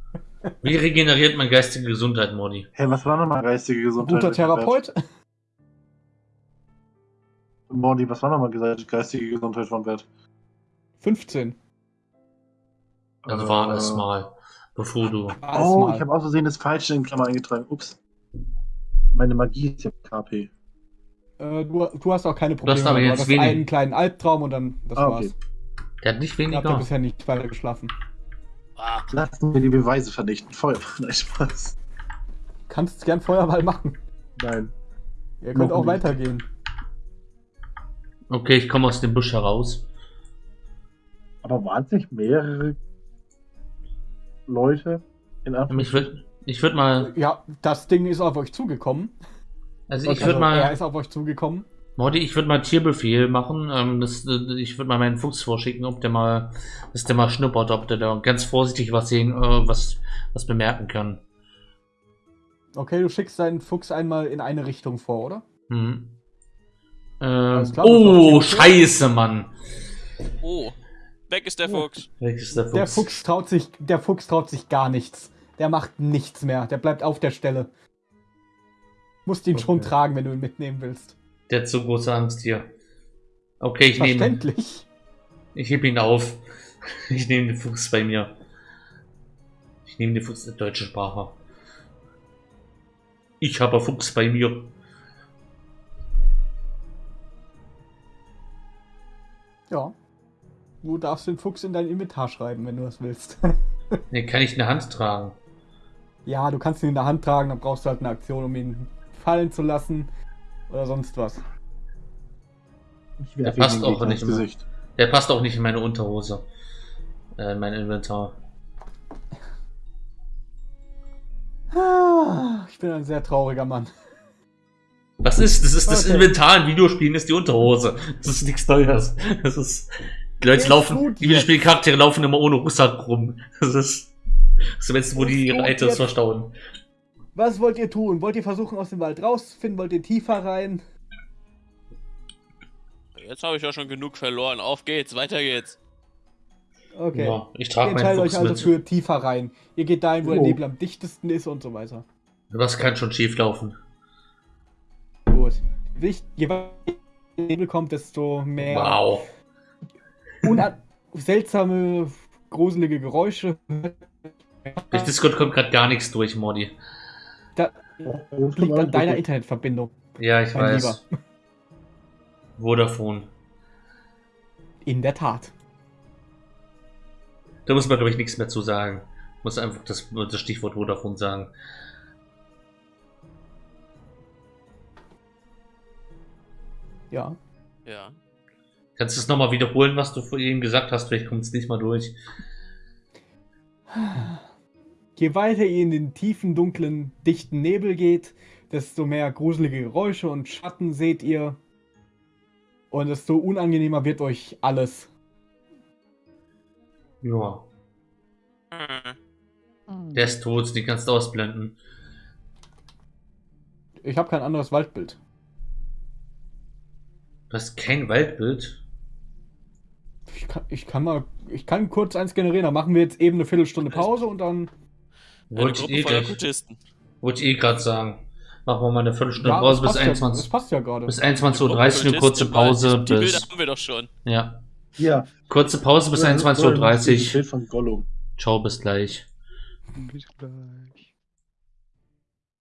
Wie regeneriert man geistige Gesundheit, Modi? Hey, was war nochmal geistige Gesundheit? guter Therapeut. Mordi, was war nochmal geistige Gesundheit von Wert? 15. Also war Äh, es mal, bevor du. Oh, mal. ich habe aus Versehen das Falsche in Klammer eingetragen. Ups. Meine Magie ist ja KP. Äh, du, du hast auch keine Probleme. hast aber du jetzt hattest wenig. einen kleinen Albtraum und dann das Ah, war's. okay. Der hat nicht Ich hab ja weniger. bisher nicht weiter geschlafen. Ah, Lassen wir die Beweise vernichten. Feuer. Nein, Spaß. Kannst gern Feuerball machen. Nein. Ihr könnt auch nicht. weitergehen. Okay, ich komme aus dem Busch heraus. Aber waren es nicht mehrere Leute in Ich Anführungszeichen? würde ich würd mal. Ja, das Ding ist auf euch zugekommen. Also ich würde Also, er mal. ist auf euch zugekommen. Modi, ich würde mal Tierbefehl machen. Ähm, das, äh, ich würde mal meinen Fuchs vorschicken, ob der mal, dass der mal schnuppert, ob der da ganz vorsichtig was sehen, äh, was, was bemerken kann. Okay, du schickst deinen Fuchs einmal in eine Richtung vor, oder? Mhm. Äh, Alles klar, oh, scheiße, Mann. oh. Weg ist der Oh. Fuchs. Welches ist der Fuchs? Der Fuchs traut sich, der Fuchs traut sich gar nichts. Der macht nichts mehr. Der bleibt auf der Stelle. Musst ihn schon Okay. tragen, wenn du ihn mitnehmen willst. Der hat so große Angst hier. Okay, ich nehme. Verständlich. Ich heb ihn auf. [LAUGHS] Ich nehme den Fuchs bei mir. Ich nehme den Fuchs in deutsche Sprache. Ich habe Fuchs bei mir. Ja. Du darfst den Fuchs in dein Inventar schreiben, wenn du das willst. [LAUGHS] Den kann ich in der Hand tragen. ja, du kannst ihn in der Hand tragen, dann brauchst du halt eine Aktion, um ihn fallen zu lassen. Oder sonst was. Ich Der passt auch nicht immer. Gesicht. Der passt auch nicht in meine Unterhose. Äh, in mein Inventar. Ah, Ich bin ein sehr trauriger Mann. Was ist? Das ist das Okay. Inventar in Videospielen, ist die Unterhose. Das ist nichts Neues. Das ist. Die Leute Ist laufen, gut die Videospielcharaktere laufen immer ohne Rucksack rum. Das ist. So, wenn wo die Ist ihre Items jetzt. verstauen. Was wollt ihr tun? Wollt ihr versuchen, aus dem Wald rauszufinden? Wollt ihr tiefer rein? Jetzt habe ich ja schon genug verloren. Auf geht's, weiter geht's. Okay. Ja, ich trage meinen entscheidet euch Fuchs also mit. für tiefer rein. Ihr geht dahin, wo der Oh. Nebel am dichtesten ist und so weiter. Was kann schon schief laufen? Gut. Je weiter der Nebel kommt, desto mehr Wow. seltsame, gruselige Geräusche. Durch Discord kommt gerade gar nichts durch, Modi. Da liegt an deiner Internetverbindung. Ja, ich Mein weiß. Vodafone. In der Tat. Da muss man, glaube ich, nichts mehr zu sagen. Muss einfach das, das Stichwort Vodafone sagen. Ja. Ja. Kannst du es nochmal wiederholen, was du vorhin gesagt hast? Vielleicht kommt es nicht mal durch. [SIGHS] Je weiter ihr in den tiefen, dunklen, dichten Nebel geht, desto mehr gruselige Geräusche und Schatten seht ihr. Und desto unangenehmer wird euch alles. Ja, Hm. der ist tot, den kannst du ausblenden. Ich habe kein anderes Waldbild. Du hast kein Waldbild. Ich kann, ich kann mal, ich kann kurz eins generieren. Dann machen wir jetzt eben eine Viertelstunde Pause und dann. Wollte ich eh wollte ich eh gerade sagen. Machen wir mal eine Viertelstunde Ja, Pause bis passt ja, es 21. passt ja gerade. bis Eine 21.30 Uhr eine kurze. Pause. Die Bilder Bis, haben wir doch schon. ja, Ja. kurze Pause bis Oder- oder ein 21.30 Uhr. Bild von Gollum. Ciao, bis gleich. Bis gleich.